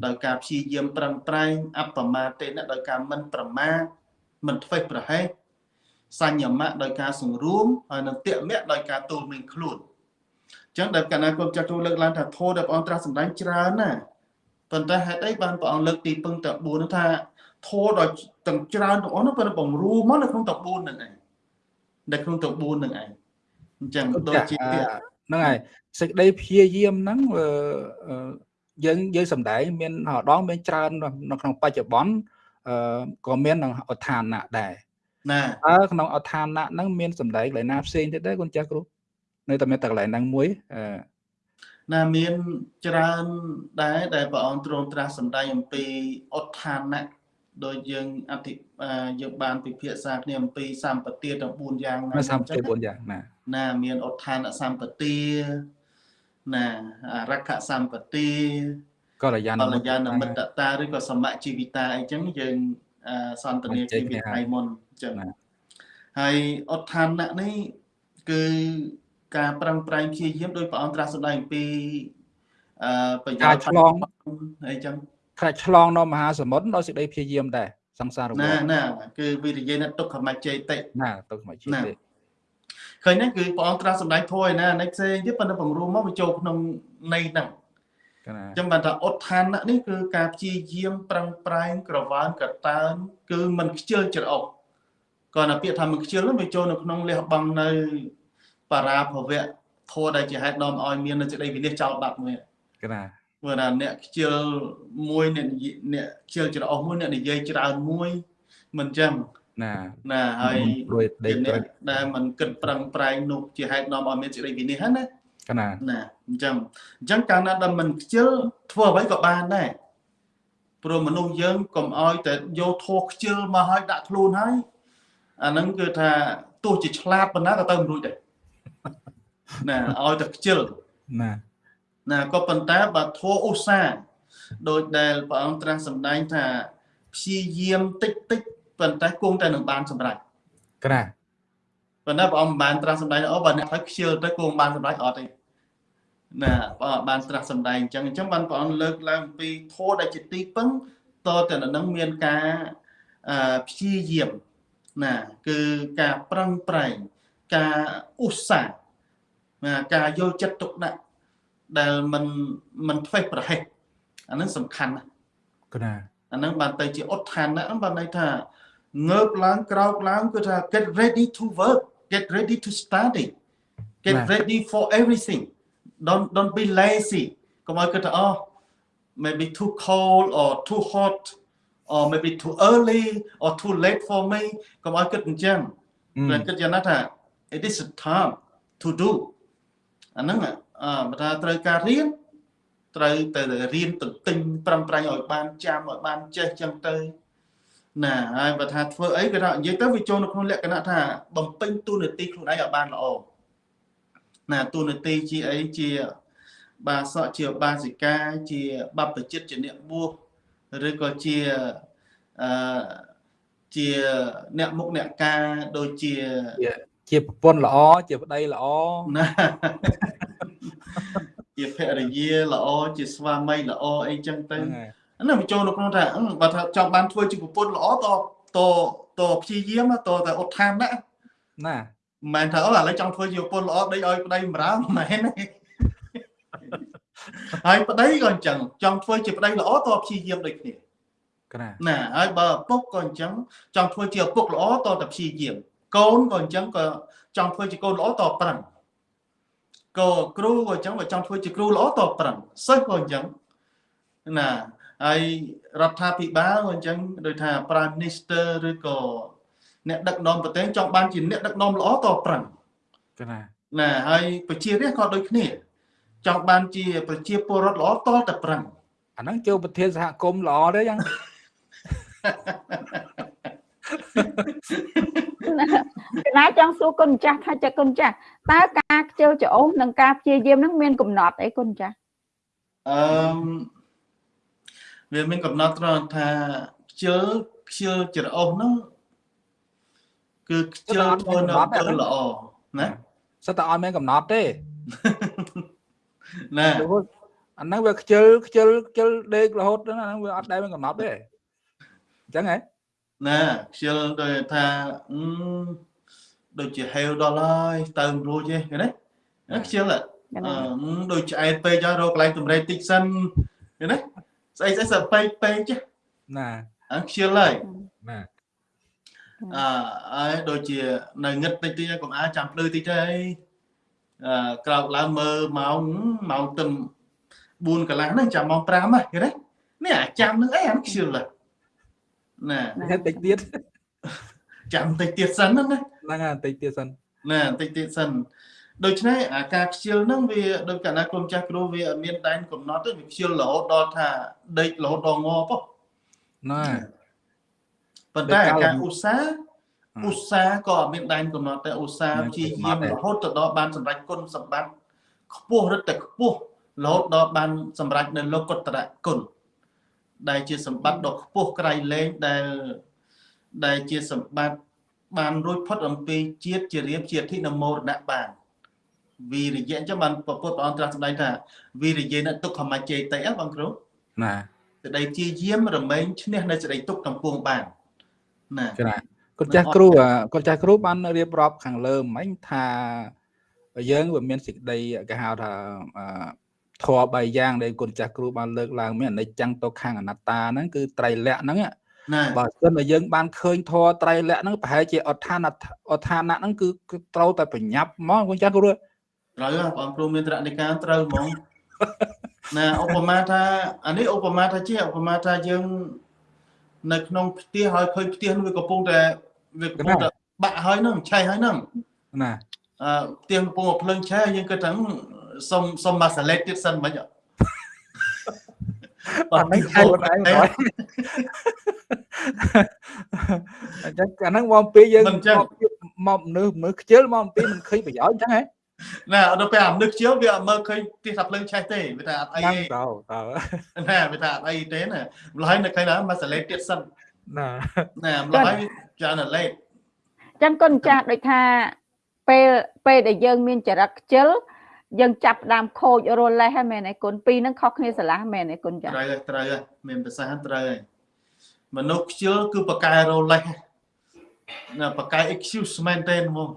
ដោយការព្យាយាមប្រឹងប្រែងអបមាទេនដោយការមិនប្រមាទមិនធ្វេសប្រហែសសញ្ញមៈដោយការសង្រួមហើយនឹងតមៈដោយការទូលមានខ្លួនអញ្ចឹងដែលកណាគុំចាក់ទូលើកឡើងថាធម៌ដែលព្រះអង្គត្រាស់សម្ដែងច្រើនណាប៉ុន្តែហេតុអីបានព្រះអង្គលើកទីពឹងតែ4នោះថាធម៌ដ៏ទាំងច្រើនទាំងអស់នោះប៉ុន្តែបង្រួមមកនៅក្នុងតែ4ហ្នឹងឯងនៅក្នុងតែ4ហ្នឹងឯង អញ្ចឹងដូចជាហ្នឹងហើយសេចក្តីព្យាយាមហ្នឹងយើងយើងសំដែងមានដងមានច្រើននៅក្នុងបច្ចុប្បន្នអឺក៏មានក្នុងអដ្ឋានៈដែរណាអើក្នុងអដ្ឋានៈហ្នឹងមានសំដែងកន្លែងណាផ្សេងទៀតដែរគុណចាស់គ្រូនៅតែមានតែកន្លែងហ្នឹងមួយអឺណាមានច្រើនដែរដែលព្រះអង្គទ្រង់ត្រាស់សម្ដែងអំពីអដ្ឋានៈដោយយើងអធិយើងបានពិភាក្សាគ្នាអំពីសម្បទាទាំង4យ៉ាងណាសម្បទា4យ៉ាងណា ណាមានអដ្ឋានសម្បទាណារក្ខសម្បទាកល្យាណកល្យាណមិត្តតាឬក៏សមជីវិតាអីចឹងយើងសន្ទនាពីវិថីមុនចឹងហើយអដ្ឋានៈនេះគឺការប្រឹងប្រែងព្យាយាមដោយព្រះអង្គត្រាស់សម្ដែងពីអឺប្រយោជន៍ឆ្លងអីចឹងខ្លាចឆ្លងនៅមហាសមុទ្រដោយសេចក្តីព្យាយាមដែរសង្សារវណាណាគឺវិរិយេនទុក្ខមច្ចេតិណាទុក្ខមច្ចេតិ ឃើញហ្នឹងគឺព្រះអង្គត្រាស់សម្ដែងធម៌ឯណានេះផ្សេងទៀតប៉ុន្តែបង្រួមមកវាចូលក្នុងន័យហ្នឹងចឹងបានថាឧទ្ធាននេះគឺការព្យាយាមប្រឹងប្រែងក្រវ៉ានកតើនគឺមិនខ្ជិលច្រអូសគាត់តែពាក្យថាមិនខ្ជិលហ្នឹងវាចូលនៅក្នុងលះបង់នៅបារាភវៈធម៌ដែលជាហេតុនាំឲ្យមាននៅសេចក្តីវិនិច្ឆ័យចោលបាត់មួយកណាព្រោះថាអ្នកខ្ជិលមួយអ្នកអ្នកខ្ជិលច្រអូសមួយអ្នកនិយាយច្រើនមួយមិនចឹង ណាណាហើយរួយដេកត្រឹកដែលมันគិតប្រឹងប្រែងនោះជាហេតុនាំឲ្យមានសេចក្តីវិនិច្ឆ័យណាណាណាអញ្ចឹងអញ្ចឹងកាលណាដែលมันខ្ជិលធ្វើអ្វីក៏បានដែរព្រោះមនុស្សយើងកុំឲ្យតែយកធោះខ្ជិលមកឲ្យដាក់ខ្លួនហើយអាហ្នឹងគឺថាទោះជាឆ្លាតប៉ុណ្ណាក៏ទៅមិនរួចដែរណាឲ្យតែខ្ជិលណាណាក៏ប៉ុន្តែបើធัวឧស្សាហ៍ដោយដែលព្រះអង្គត្រាស់សម្ដែងថាព្យាយាមតិចតិច ប៉ុន្តែគង់តែនឹងបានសម្រេចក្រាប៉ុន្តែព្រះអង្គមិនបានត្រាស់សម្ដែងអូបើអ្នកឲ្យខ្ជិលទៅគង់បានសម្រេចអត់ទេណាព្រះអង្គបានត្រាស់សម្ដែងអញ្ចឹងអញ្ចឹងបានព្រះអង្គលើកឡើងពីធម៌ដែលជាទីពឹងតតែនឹងមានការព្យាយាមណាគឺការប្រឹងប្រែង ការឧស្សាហ៍ណាការយកចិត្តទុកដាក់ដែលมันมันធ្វេសប្រហែសអានឹងសំខាន់ណាស់ កណា អានឹងបានទៅជាឧទ្ធានៈហ្នឹងបានន័យថា ងើបឡើងក្រោកឡើងគឺថា get ready to work get ready to study get ready for everything don't don't be lazy កុំឲ្យគិតថាអូ maybe too cold or too hot or maybe too early or too late for me កុំឲ្យគិតអញ្ចឹងតែគិតយ៉ាងណាថា it is a time to do អាហ្នឹងអឺបើថាត្រូវការរៀនត្រូវទៅរៀនទន្ទិញប្រឹងប្រែងឲ្យបានចាំឲ្យបានចេះចឹងទៅ ណាហើយបើថាធ្វើអីគេថានិយាយទៅវាចូលនៅក្នុងលក្ខណៈថាបំពេញទូនាទីខ្លួនឯងឲ្យបានល្អណាទូនាទីជាអីជាបាសកជាបាសិកាជាបព្វជិតជាអ្នកបួសឬក៏ជាអឺជាអ្នកមុខអ្នកការដូចជាជាប្រពន្ធល្អជាប្តីល្អណាជាភរិយាល្អជាស្វាមីល្អអីចឹងទៅ ហ្នឹងហើយហ្នឹងវាចូលនៅក្នុងថាអឺបើថាចង់បានធ្វើជាប្រពន្ធល្អតតតព្យាយាមតតែឧទ្ធានណាណាមិនមែនថាអូឥឡូវចង់ធ្វើជាប្រពន្ធល្អដេកឲ្យប្តីបម្រើមិនមែនទេហើយប្តីក៏អញ្ចឹងចង់ធ្វើជាប្តីល្អតព្យាយាមដូចគ្នាកណាណាហើយបើឪពុកក៏អញ្ចឹងចង់ធ្វើជាឪពុកល្អតតែព្យាយាមកូនក៏អញ្ចឹងក៏ចង់ធ្វើជាកូនល្អតប្រឹងក៏គ្រូក៏អញ្ចឹងបើចង់ធ្វើជាគ្រូល្អតប្រឹងសិស្សក៏អញ្ចឹងណា ហើយរដ្ឋាភិបាលក៏អញ្ចឹងដូចថា Prime Minister ឬក៏អ្នកដឹកនាំប្រទេសចង់បានជាអ្នកដឹកនាំល្អតប្រឹងកណាណាហើយប្រជារាស្ត្រក៏ដូចគ្នា ចង់បានជា ប្រជាពលរដ្ឋល្អតតែប្រឹងអាហ្នឹងចូលប្រធានសហគមន៍ល្អទេយ៉ាងកណាចង់សួរគុណម្ចាស់ថាចាគុណម្ចាស់តើការខ្ជិលច្រអូសនិងការព្យាយាមនឹងមានកំណត់អីគុណម្ចាស់អឺម វាមានកំណត់ត្រង់ថាខ្ជិលខ្ជិលច្រអូសហ្នឹងគឺខ្ជិលធ្វើនៅអំពើល្អណាសិតតែអត់មានកំណត់ទេណារហូតអាហ្នឹងវាខ្ជិលខ្ជិលខ្ជិលដេករហូតហ្នឹងអាហ្នឹងវាអត់ដែលមានកំណត់ទេអញ្ចឹងហ៎ណាខ្ជិលដូចថាអឺដូចជាហេវដល់ហើយទៅមិនរួចទេឃើញទេណាខ្ជិលហ៎កអណាឺដូចឆ្អែតពេកហើយរកកន្លែងតម្រេកតិចសិនឃើញទេ ស្អីស្អីសើពេកពេកចេះណាអាខ្ជិលហើយណាអឺហើយដូចជានៅងឹតតិចតិចហើយកុំអាចាំភ្លឺតិចទៅអីអឺក្រោកឡើងមើលម៉ោងម៉ោងទឹម4កន្លះហ្នឹងចាំម៉ោង5ហ្នឹងឃើញទេនេះអាចាំនឹងអីអាខ្ជិលហ្នឹងណាហេតុតិចទៀតចាំតិចទៀតសិនហ្នឹងណាហ្នឹងហើយតិចទៀតសិនណាតិចទៀតសិន ដូច្នេះអាការខ្ជិលហ្នឹងវាដូចកណ្ណាគុំចាស់គ្រូវាអត់មានដែនកំណត់ទេវាខ្ជិលរហូតដល់ថាដេករហូតដល់ងប៉ុណាប៉ុន្តែដូចកាលការឧស្សាហ៍ហ៎ឧស្សាហ៍ក៏អត់មានដែនកំណត់តែឧស្សាហ៍មានព្យាយាមកំណត់ទេរហូតទៅដល់បានសម្រេចគុណសម្បត្តិខ្ពស់រឹតតែខ្ពស់រហូតដល់បានសម្រេចនៅលោកុត្តរគុណដែលជាសម្បត្តិដ៏ខ្ពស់ក្រៃលែងដែលដែលជាសម្បត្តិបានរួចផុតអំពីជាតិជារៀបជាធិនមរណៈបាន វីរិយៈអញ្ចឹងបានប្រពុតព្រះអង្គត្រាស់សម្ដែងថាវីរិយេនទុក្ខមច្ចេតិអបងគ្រូណាសេចក្តីជាយាមរមែងឈ្នះនៅសេចក្តីទុក្ខទាំងពួងបានណាកណាគាត់ចាស់គ្រូអាគាត់ចាស់គ្រូបានរៀបរាប់ខាងលើមិញថាយើងវាមានសេចក្តីគេហៅថាអឺធម៌3យ៉ាងដែលគុណចាស់គ្រូបានលើកឡើងមានអនិច្ចំទុក្ខំអនត្តាហ្នឹងគឺត្រៃលក្ខហ្នឹងណាបើសិនតែយើងបានឃើញធម៌ត្រៃលក្ខហ្នឹងប្រហែលជាអដ្ឋានអដ្ឋានៈហ្នឹងគឺគឺត្រូវតែប្រញាប់ហ្មងគុណចាស់គ្រូ ត្រូវហ៎បងគ្រូមានត្រនិកាត្រូវហ្មងណាឧបមាថាអានេះឧបមាថាជាឧបមាថាយើង នៅក្នុងផ្ទះហើយឃើញផ្ទះនោះវាកំពុងតែវាកំពុងតែបាក់ហើយហ្នឹងឆេះហើយហ្នឹងណាអឺផ្ទះកំពុងតែភ្លើងឆេះយើងគិតថាហឹមសុំសុំមកសាឡេតទៀតសិនមិញហ៎អត់នឹងឆៃខ្លួនឯងបងអញ្ចឹងអាហ្នឹងមកអំពីយើងមកមនុស្សមើលខ្ជិលមកអំពីមិនឃើញប្រយោជន៍អញ្ចឹងហ៎ ណាដល់ពេលអានឹកជឿវាអត់មើលឃើញផ្ទះថាភ្លើងឆេះទេវាថាអត់អីហ្នឹងទេតើតើណាវាថាអត់អីទេណាម្ល៉េះនៅឃើញថាមកសាឡេតទៀតសិនណាណាម្ល៉េះច្រើនតែលេតចឹងគុណម្ចាស់ដូចថាពេលពេលដែលយើងមានចរិតខ្ជិលយើងចាប់ផ្ដើមខូចរលេះហ្នឹងមែនទេគុណពីរហ្នឹងខុសគ្នាស្រឡះមែនទេគុណចាត្រូវហើយត្រូវហើយមានប្រសាសន៍ត្រូវហើយមនុស្សខ្ជិលគឺបកកែរលេសណាបកកែ excuse មែនទេហ្មង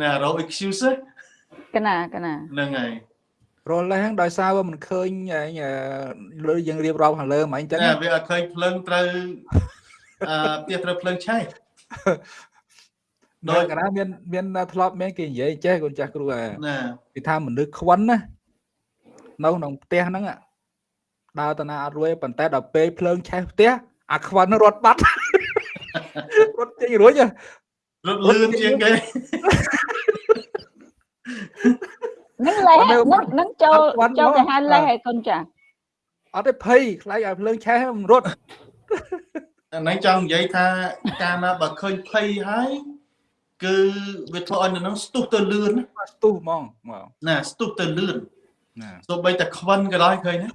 ណារោ excuse កណាកណាហ្នឹងហើយរលះដោយសារវាមិនឃើញលើយើងរៀបរាប់ខាងលើហ្មងអញ្ចឹងវាអត់ឃើញភ្លើងត្រូវអឺផ្ទះត្រូវភ្លើងឆេះដោយកណាមានមានធ្លាប់មានគេនិយាយចេះកូនចាស់គ្រូអាគេថាមនុស្សខ្វិនណានៅក្នុងផ្ទះហ្នឹងដើរតាណាអត់រួយប៉ុន្តែដល់ពេលភ្លើងឆេះផ្ទះអាខ្វិនរត់បាត់រត់ចេញរួច ហ៎រត់លឿនជាងគេនឹងលេះអត់នៅនឹងនឹងចូលអត់ទាន់ចូលមកទៅហៅលេះអ่าឲ្យកូនចាអត់ទេភ័យខ្លាចឲ្យភ្លើងឆេះមិនរត់អាហ្នឹងចង់និយាយថាកាលណាបើឃើញភ័យហើយគឺវាធ្វើឲ្យនៅហ្នឹងស្ទុះទៅលឿនស្ទុះហ្មងមកណាស្ទុះទៅលឿនណាសូម្បីតែខ្វិនក៏ដោយឃើញណា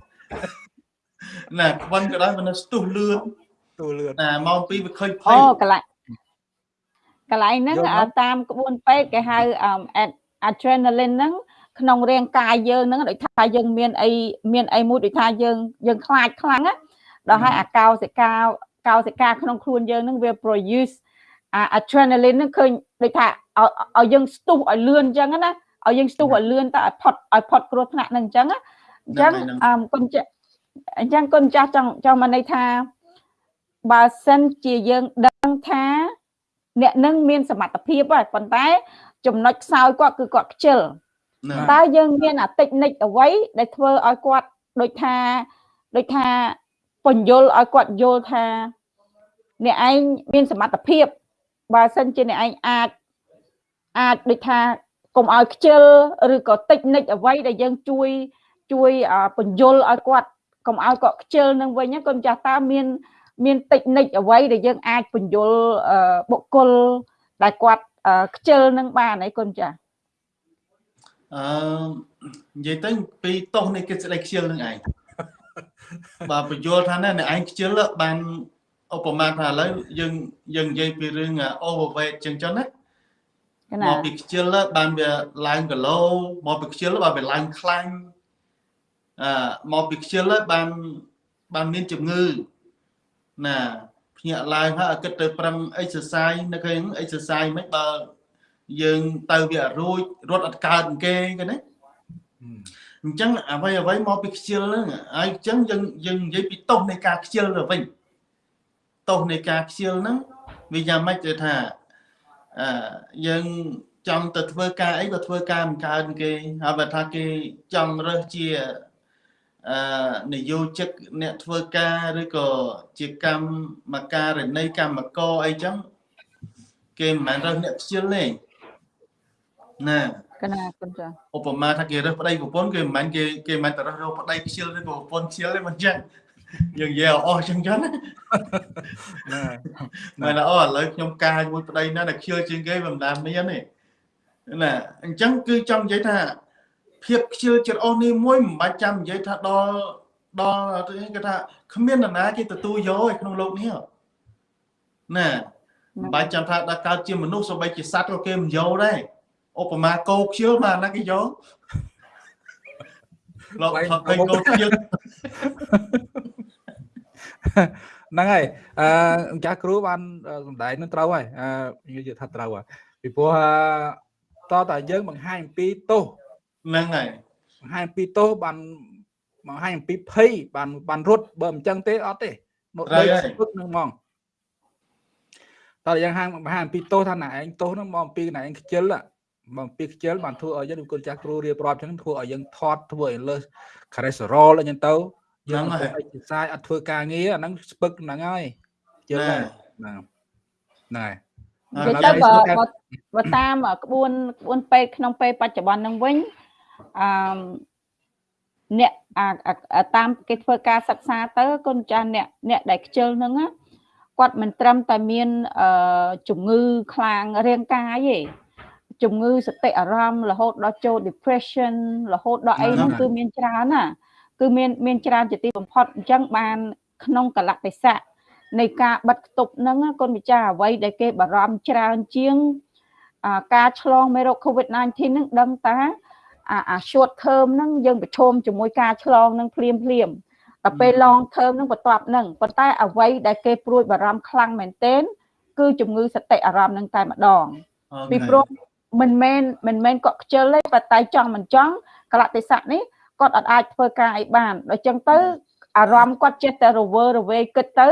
ណាខ្វិនក៏ដោយវានៅស្ទុះលឿនស្ទុះលឿនណាម៉ោង2វាឃើញភ័អូយកន្លែង កន្លែងហ្នឹងយល់អ่าមកតាមក្បួនពេទ្យគេហៅអឺ ad- adrenaline ហ្នឹងក្នុងរាងកាយយើងហ្នឹងដូចថាយើងមានអីមានអីមួយដូចថាយើងយើងខ្លាចខ្លាំងណាដល់ហើយអាកោសិកាកោសិកាក្នុងខ្លួនយើងហ្នឹងវា produce អា adrenaline ហ្នឹងឃើញដូចថាឲ្យឲ្យយើងស្ទុះឲ្យលឿនអញ្ចឹងណាឲ្យយើងស្ទុះឲ្យលឿនទៅឲ្យផុតឲ្យផុតគ្រោះថ្នាក់ហ្នឹងអញ្ចឹងណាអញ្ចឹងអឺគុណចាស់អញ្ចឹងគុណចាស់ចង់ចង់មកន័យថាបើសិនជាយើងដឹងថា អ្នកនឹងមានសមត្ថភាពហើយប៉ុន្តែ ចំណុចខ្សោយគាត់គឺគាត់ខ្ជិលណាតើយើងមានអាតិចនិចអ្វីដែលធ្វើឲ្យគាត់ដូចថាដូចថាបញ្យល់ឲ្យគាត់យល់ថា អ្នកឯងមានសមត្ថភាពបើសិនជាអ្នកឯងអាចអាចដូចថាកុំឲ្យខ្ជិលឬក៏តិចនិចអ្វីដែលយើងជួយជួយអ่าបញ្យល់ឲ្យគាត់កុំឲ្យគាត់ខ្ជិលនឹងវិញណាកូនចាស់តើមាន មានតិចនិចអ្វីដែលយើងអាចបញ្យល់អឺបុគ្គលដែលគាត់អឺខ្ជិលនឹងបានអីគុណចាស់អឺនិយាយទៅពីទោសនៃកិច្ចស្ដីខ្ជិលនឹងឯងបើបញ្យល់ថាណែអ្នកឯងខ្ជិលបានឧបមាថាឥឡូវយើងយើងនិយាយពីរឿង overweight ចឹងចុះណាកមណាកពីខ្ជិលបានវាឡើងគីឡូមកពីខ្ជិលបានវាឡើងខ្លាញ់អឺមកពីខ្ជិលបានបានមានជំងឺ ណាភ្ញាក់ឡើងហើយឲ្យគិតទៅប្រឹង exercise នៅឃើញ exercise មិនបើយើងទៅវាអត់រួចរត់អត់កើតគេគេណាអញ្ចឹងអ្វីអ្វីមកពីខ្ជិលហ្នឹងហើយអញ្ចឹងយើងយើងនិយាយពីទោសនៃការខ្ជិលទៅវិញទោសនៃការខ្ជិលហ្នឹងវាយ៉ាងម៉េចទៅថាអឺយើងចង់ទៅធ្វើការអីក៏ធ្វើការមិនកើតគេហើយបើថាគេចង់រើសជា អឺនយោជិកអ្នកធ្វើការឬក៏ជាកម្មការណីកម្មករអីចឹងគេមិនមែនរើសអ្នកខ្ជិលទេណាកណាគុណចាស់ឧបមាថាគេរើសប្តីប្រពន្ធគេមិនមែនគេគេមិនមែនតែរើសរកប្តីខ្ជិលឬក៏ប្រពន្ធខ្ជិលទេមិនចឹងយើងនិយាយឲ្យអស់ចឹងចឹងណាណាមែនអូឥឡូវខ្ញុំការជាមួយប្តីណាដែលខ្ជិលជាងគេមិនដាមានទេណាអញ្ចឹងគឺចង់និយាយថា ភាពខ្ជិលចិត្តអស់នេះមួយមិនបាច់ចាំនិយាយថាដល់ដល់គេថាគ្មាននរណាគេទទួលយកឯក្នុងโลกនេះណាមិនបាច់ចាំថាដល់កើតជាមនុស្សសូម្បីជាសត្វក៏គេមិនយកដែរឧបមាគោខ្ជិលមកណាគេយកលោកថតឃើញគោខ្ជិល ហ្នឹងហើយអឺម្ចាស់គ្រូបានសំដែងនឹងត្រូវហើយអឺនិយាយថាត្រូវហើយពីព្រោះអឺតតែយើងបង្ហាញអំពីទោស ហ្នឹងហើយបង្ហាញអំពីទោសបានបង្ហាញអំពីភ័យបានបានរត់បើមិនចឹងទេអត់ទេមកដូចស្ពឹកនឹងហ្មងតើយ៉ាងហាងបង្ហាញអំពីទោសថាណែឯងទោសហ្នឹងមកអំពីណែឯងខ្ជិលមកអំពីខ្ជិលបានធ្វើឲ្យយើងគុណចាស់គ្រូរៀបរាប់ចឹងធ្វើឲ្យយើងថត់ធ្វើឲ្យលើស cholesterol អីចឹងទៅយើងអត់ធ្វើ exercise អត់ធ្វើការងារអាហ្នឹងស្ពឹកហ្នឹងហើយជឿហើយហ្នឹងហ្នឹងហើយនិយាយទៅបើបើបើតាមក្បួនក្បួនពេទ្យក្នុងពេលបច្ចុប្បន្នហ្នឹងវិញ អឺអ្នកអាតាមគេធ្វើការសិក្សាទៅគុណចាស់អ្នកអ្នកដែលខ្ជិលហ្នឹងគាត់មិនត្រឹមតែមានអឺជំងឺខ្លាំងរាងកាយទេជំងឺសតិអារម្មណ៍រហូតដល់ចូល depression រហូតដល់អីហ្នឹងគឺមានច្រើនណាគឺមានមានច្រើនជាទីបំផុតអញ្ចឹងបានក្នុងកលៈទេសៈនៃការបិទគប់ហ្នឹងគុណម្ចាស់អ្វីដែលគេបារម្ភច្រើនជាងការឆ្លងមេរោគ COVID-19 ហ្នឹងដឹងតា អាអា short term ហ្នឹងយើងប្រឈមជាមួយការឆ្លងហ្នឹងភ្លាមភ្លាមដល់ពេល long term ហ្នឹងបន្ទាប់ហ្នឹងប៉ុន្តែអ្វីដែលគេព្រួយបារម្ភខ្លាំងមែនទែនគឺជំងឺសតិអារម្មណ៍ហ្នឹងតែម្ដងពីព្រោះមិនមែនមិនមែនគាត់ខ្ជិលទេប៉ុន្តែចង់មិនចង់កលៈទេសៈនេះគាត់អត់អាចធ្វើការអីបានដល់ចឹងទៅអារម្មណ៍គាត់ចេះតែរវើរវេគិតទៅ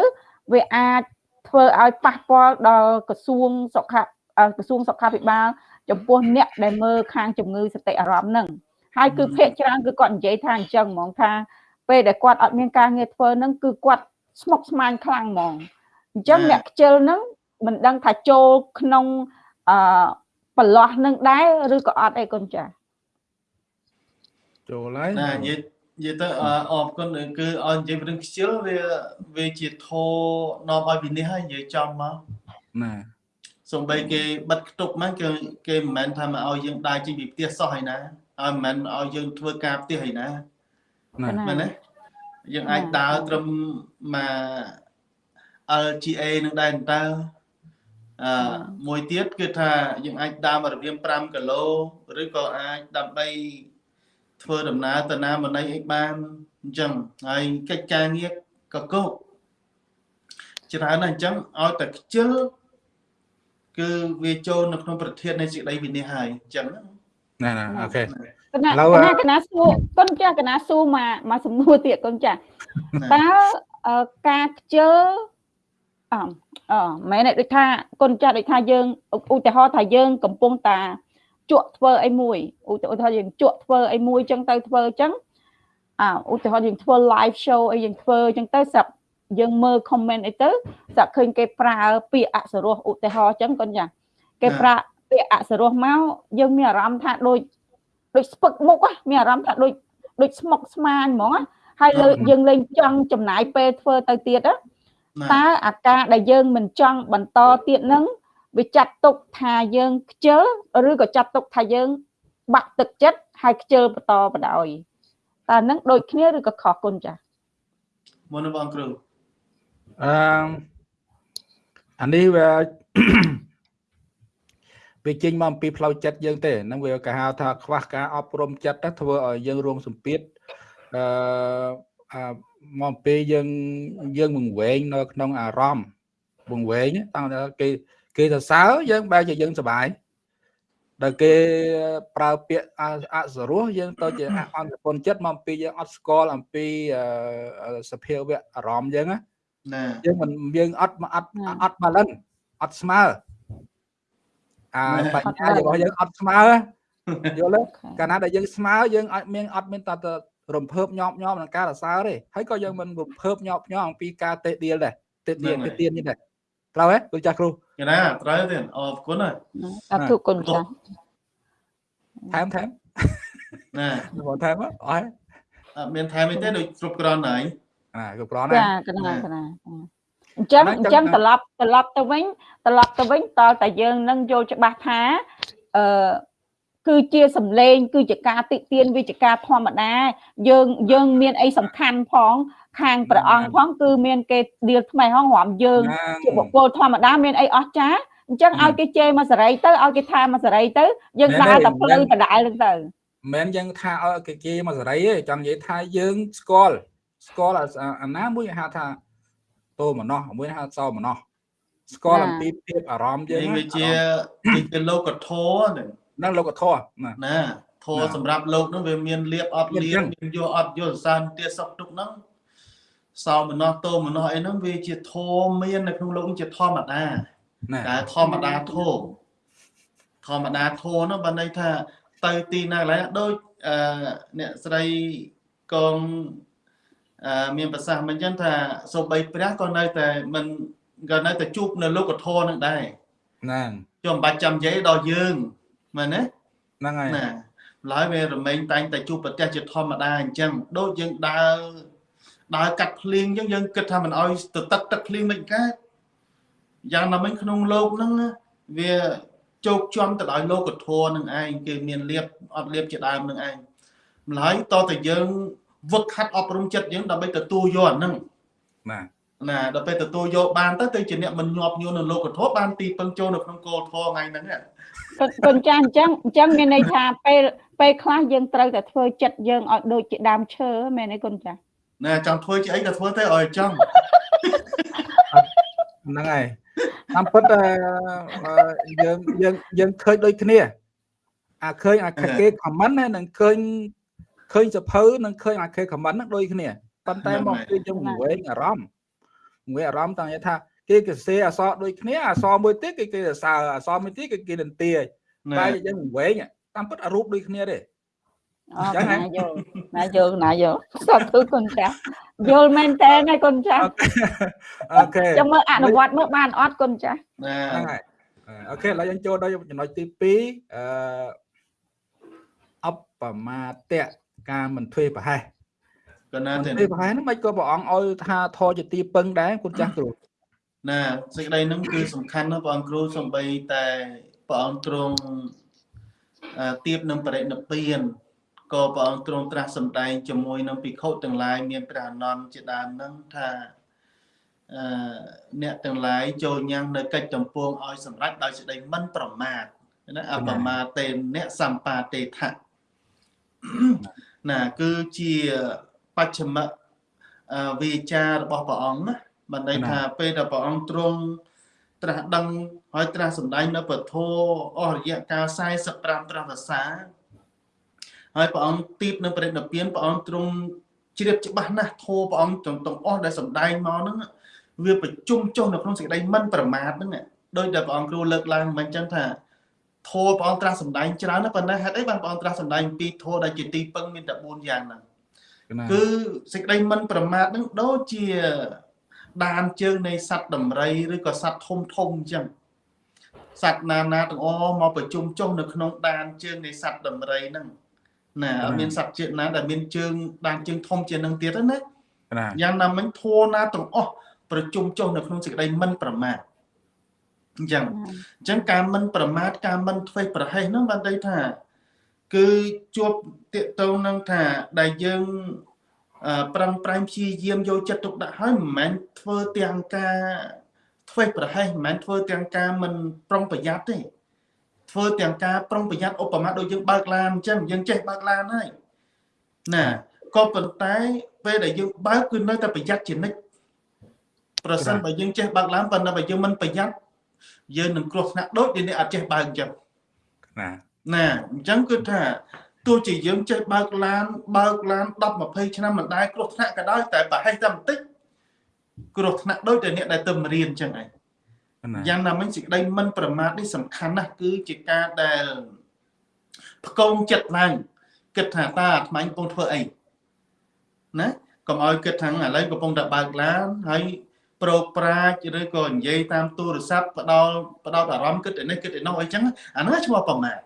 វាអាចធ្វើឲ្យប៉ះពាល់ដល់ក្រសួងសុខក្រសួងសុខាភិបាល ចំពោះអ្នកដែលមើលខាងជំងឺសតិអារម្មណ៍ហ្នឹងហើយគឺភាកច្រើនគឺគាត់និយាយថាអញ្ចឹងហ្មងថាពេលដែលគាត់អត់មានការងារធ្វើហ្នឹងគឺគាត់ស្មុគស្មាញខ្លាំងហ្មងអញ្ចឹងអ្នកខ្ជិលហ្នឹងមិនដឹងថាចូលក្នុងអឺប្រឡោះនឹងដែរឬក៏អត់អីកូនចាចូលហើយណានិយាយនិយាយទៅអរគុណគឺឲ្យនិយាយរឿងខ្ជិលវាវាជាធោនាំឲ្យវិនិច្ឆ័យហើយនិយាយចំមកណា សំបីគេបិទខ្ទប់ហ្នឹងគេគេមិនមែនថាមកឲ្យយើងដើរចេញពីផ្ទះសោះហើយណាឲ្យមិនមែនឲ្យយើងធ្វើការផ្ទះហើយណាមែនទេយើងអាចដើរត្រឹមមក LGA នឹងដែរតើអឺមួយទៀតគឺថាយើងអាចដើរមករបៀង5គីឡូឬក៏អាចដើម្បីធ្វើដំណើរទៅណាមណីអីបានអញ្ចឹងហើយកិច្ចការងារកកោច្រើនណាស់អញ្ចឹងឲ្យតែខ្ជិល គឺវាចូលនៅក្នុងប្រធាននៃសេចក្តីវិនិច្ឆ័យហើយអញ្ចឹងណាណាអូខេឥឡូវកណាសួរកូនចាស់កណាសួរមកមកសំណួរទៀតកូនចាស់តើការខ្ជិលអអមែនទេដូចថាកូនចាស់ដូចថាយើងឧទាហរណ៍ថាយើង កំពុងតាជក់ធ្វើអីមួយឧទាហរណ៍យើងជក់ធ្វើអីមួយចឹងទៅធ្វើចឹងអឧទាហរណ៍យើងធ្វើ live show អីយើងធ្វើចឹងទៅស្រាប់ យើងមើល comment អីទៅស្រាប់ឃើញគេប្រើពាក្យអសរោះឧទាហរណ៍ចឹងកូនចាគេប្រើពាក្យអសរោះមកយើងមានអារម្មណ៍ថាដូចដូចស្ពឹកមុខមានអារម្មណ៍ថាដូចដូចស្មុកស្មាញហ្មងហើយលើយើងលេងចង់ចំណាយពេលធ្វើទៅទៀតតើអាការដែលយើងមិនចង់បន្តទៀតហ្នឹងវាចាត់ទុកថាយើងខ្ជិលឬក៏ចាត់ទុកថាយើង បាក់ទឹកចិត្តហើយខ្ជិលបន្តបដ ாய் តើនឹងដូចគ្នាឬក៏ខុសគុណចាមុនបងគ្រូ អឺអានេះវាវាចេញមកអំពីផ្លូវចិត្តយើងទេហ្នឹងវាគេហៅថាខ្វះការអប់រំចិត្តធ្វើឲ្យយើងរងសម្ពាធអឺមកពេលយើងយើងវង្វេងនៅក្នុងអារម្មណ៍វង្វេងតាំងតែគេគេសរសើរយើងបែរជាយើងសុបាយដល់គេប្រើពាក្យអសរោះយើងទៅជាអន្តពន្ធចិត្តមកអំពីយើងអត់ស្គាល់អំពីសភាវៈអារម្មណ៍យើងណា យើងមិនយើងអត់អត់អត់ balance អត់ស្មើអាបញ្ញារបស់យើងអត់ស្មើយល់ទេកាលណាដែលយើងស្មើយើងអត់មានអត់មានតើរំភើបញាប់ញាប់នឹងការរសើរទេហើយក៏យើងមិនរំភើបញាប់ញាប់អំពីការតេដៀលដែរតេដៀលទៅទៀននេះដែរត្រូវហ៎លោកចាស់គ្រូកណាត្រូវទេអរគុណហើយអរគុណចាស់ថែមថែមណាបងថែមអត់អត់មានថែមអីទេដូចគ្រប់គ្រាន់ហើយ អាគ្រប់គ្រាន់ណាចាកណាកណាអញ្ចឹងអញ្ចឹងត្រឡប់ត្រឡប់ទៅវិញត្រឡប់ទៅវិញតើតែយើងនឹងយល់ច្បាស់ថាអឺគឺជាសម្លេង គឺជាការតិទៀនវិជ្ជការធម្មតាយើងយើងមានអីសំខាន់ផង ខាងព្រះអង្គផងគឺមានគេដៀលថ្មីហងរំយើងជាបុគ្គលធម្មតាមានអីអស្ចារ្យអញ្ចឹងឲ្យគេជេរមកសេរីទៅឲ្យគេថាមកសេរីទៅយើងដើរតែផ្លូវដដែលហ្នឹងទៅមិនយើងថាឲ្យគេជេរមកសេរីទេចង់និយាយថាយើងស្គាល់ ស្គាល់អាណាមួយហៅថាតោមណោះមួយហៅសោមណោះស្គាល់អំពីភាពអារម្មណ៍យើងវាជាជាលោកធម៌ហ្នឹងលោកធម៌ណាធម៌សម្រាប់លោកហ្នឹងវាមានលៀបអត់លៀបមានយកអត់យកសានទាសុខទុកហ្នឹងសោមនស្សតោមនស្សអីហ្នឹងវាជាធម៌មាននៅក្នុងលោកជាធម្មតាតែធម្មតាធម៌ធម្មតាធម៌ហ្នឹងបានន័យថាទៅទីណាកន្លែងដូចអឺអ្នកស្រីកងអឺ មានប្រសាសន៍មិនចឹងថាសូម្បីព្រះក៏នៅតែមិនក៏នៅតែជួបនៅលោកធម៌នឹងដែរណាចុះមិនបាច់ចាំនិយាយដល់យើងមែនទេហ្នឹងហើយណាឡើយវារមែងតែងតែជួបប្រទេសជាធម្មតាអញ្ចឹងដូចយើងដើរដើរកាត់ភ្លៀងអញ្ចឹងយើងគិតថាមិនអោយទៅទឹកទឹកភ្លៀងមិនកើតយ៉ាងណាមិញក្នុងលោកហ្នឹងវាជោគជន់ទៅដោយលោកធម៌នឹងឯងគេមានលៀបអត់លៀបជាដើមនឹងឯងម្ល៉េះតតែយើង វឹកខាត់អប់រំចិត្តយើងដើម្បីទទួលយកអាហ្នឹងបាទណាដល់ពេលទទួលយកបានទៅទៅជាអ្នកមិនញាប់ញួននៅលោកធម៌បានទីពឹងចូលនៅក្នុងគោលធម៌ថ្ងៃហ្នឹងកូនចាស់អញ្ចឹងអញ្ចឹងមានន័យថាពេលពេលខ្លះយើងត្រូវតែធ្វើចិត្តយើងឲ្យដូចជាដើមឈើមែនទេកូនចាស់ណែចង់ធ្វើជាអីក៏ធ្វើទៅឲ្យចង់ហ្នឹងហើយតាមពិតយើងយើងយើងឃើញដូចគ្នាអាឃើញអាគេ comment ណានឹងឃើញ ឃើញសភៅនឹងឃើញអាគេ comment ហ្នឹងដូចគ្នាប៉ុន្តែមកគឺយើងវែងអារម្មណ៍វែងអារម្មណ៍តាំងថាគេកសេអសដូចគ្នាអសមួយទៀតគេគេសើអសមួយទៀតគេគេនន្ទាតែយើងវែងតាមពិតអារូបដូចគ្នាទេអរណាយល់ណាយល់ណាយល់សាធុគុណចាស់យល់មែនតើណាគុណចាស់អូខេចាំមើលអនុវត្តមើលបានអត់គុណចាស់ហ្នឹងហើយអូខេឥឡូវយើងចូលដល់ចំណុចទី2អឺអបបមាតៈ ការមិនធ្វើប្រហែសកណាទេធ្វើប្រហែសហ្នឹងមិនក៏ព្រះអង្គឲ្យថាធរជាទីពឹងដែរគុណចាស់គ្រូណាសេចក្តីហ្នឹងគឺសំខាន់ណាស់ព្រះអង្គគ្រូសំបីតែព្រះអង្គទ្រង់ទៀបនឹងបរិនិព្វានក៏ព្រះអង្គទ្រង់ត្រាស់សម្ដែងជាមួយនឹងភិក្ខុទាំងឡាយមានព្រះអនន្តជាដើមនឹងថាអឺអ្នកទាំងឡាយចូលញ៉ាំងនៅកិច្ចចម្ពោងឲ្យសម្រេចដោយសេចក្តីមិនប្រមាទណាអបមាទេអ្នកសម្បាទេថៈ ណាគឺជាបច្ចមៈវាចារបស់ព្រះអង្គណាបានន័យថាពេលដែលព្រះអង្គទ្រង់ត្រាស់ដឹងហើយត្រាស់សម្ដែងនៅពធអស់រយៈកាល45ត្រាស់ភាសាហើយព្រះអង្គទីបនៅព្រះនិព្វានព្រះអង្គទ្រង់ជ្រាបច្បាស់ណាស់ធម៌ព្រះអង្គទាំងទាំងអស់ដែលសម្ដែងមកហ្នឹងវាប្រជុំចុះនៅក្នុងសេចក្តីមិនប្រមាទហ្នឹងដោយដែលព្រះអង្គគ្រូលើកឡើងមិនអញ្ចឹងថា ធម៌ព្រះអង្គត្រាស់សម្ដែងច្រើនណាស់ប៉ុន្តែហេតុអីបានព្រះអង្គត្រាស់សម្ដែងពីធម៌ដែលជាទីពឹងមានតែ4យ៉ាងហ្នឹងគឺសេចក្តីមិនប្រមាទហ្នឹងដូចជាដានជើងនៃសត្វដំរីឬក៏សត្វធំធំអញ្ចឹងសត្វណាណាទាំងអស់មកប្រជុំចុះនៅក្នុងដានជើងនៃសត្វដំរីហ្នឹងណាអត់មានសត្វជាតិណាដែលមានជើងដានជើងធំជាងនឹងទៀតណាយ៉ាងណាមិញធัวណាទាំងអស់ប្រជុំចុះនៅក្នុងសេចក្តីមិនប្រមាទ អញ្ចឹងអញ្ចឹងការមិនប្រមាទការមិនធ្វេសប្រហែសហ្នឹងបានន័យថាគឺជាប់តាកតងនឹងថាដែលយើងប្រឹងប្រែងព្យាយាមយកចិត្តទុកដាក់ហើយមិនមែនធ្វើទាំងការធ្វេសប្រហែសមិនមែនធ្វើទាំងការមិនប្រុងប្រយ័ត្នទេធ្វើទាំងការប្រុងប្រយ័ត្នឧបមាដូចយើងបើកឡានអញ្ចឹងយើងចេះបើកឡានហើយណាក៏ប៉ុន្តែពេលដែលយើងបើកគឺនៅតែប្រយ័ត្នជានិច្ចប្រសិនបើយើងចេះបើកឡានប៉ុន្តែបើយើងមិនប្រយ័ត្ន យើងនឹងគ្រោះថ្នាក់ដូចអ្នកអត់ចេះបើកអញ្ចឹងណាណាអញ្ចឹងគឺថាទោះជាយើងចេះបើកឡានបើកឡាន10 20ឆ្នាំមិនដែលគ្រោះថ្នាក់ក៏ដោយតែប្រហែលតែបន្តិចគ្រោះថ្នាក់ដូចតែអ្នកដែលទៅរៀនអញ្ចឹងឯងយ៉ាងណាមិញសេចក្តីមិនប្រមាទនេះសំខាន់ណាស់គឺជាការដែលផ្គងចិត្តឡើងគិតថាតាអាត្មាកំពុងធ្វើអីណាកុំឲ្យគិតថាឥឡូវកំពុងតែបើកឡានហើយ ប្រោកប្រាជ្ញឬក៏និយាយតាមទូរស័ព្ទផ្ដោតផ្ដោតអារម្មណ៍គិតទៅនេះគិតទៅនោះអីចឹងអានោះឈ្មោះប្រមាទ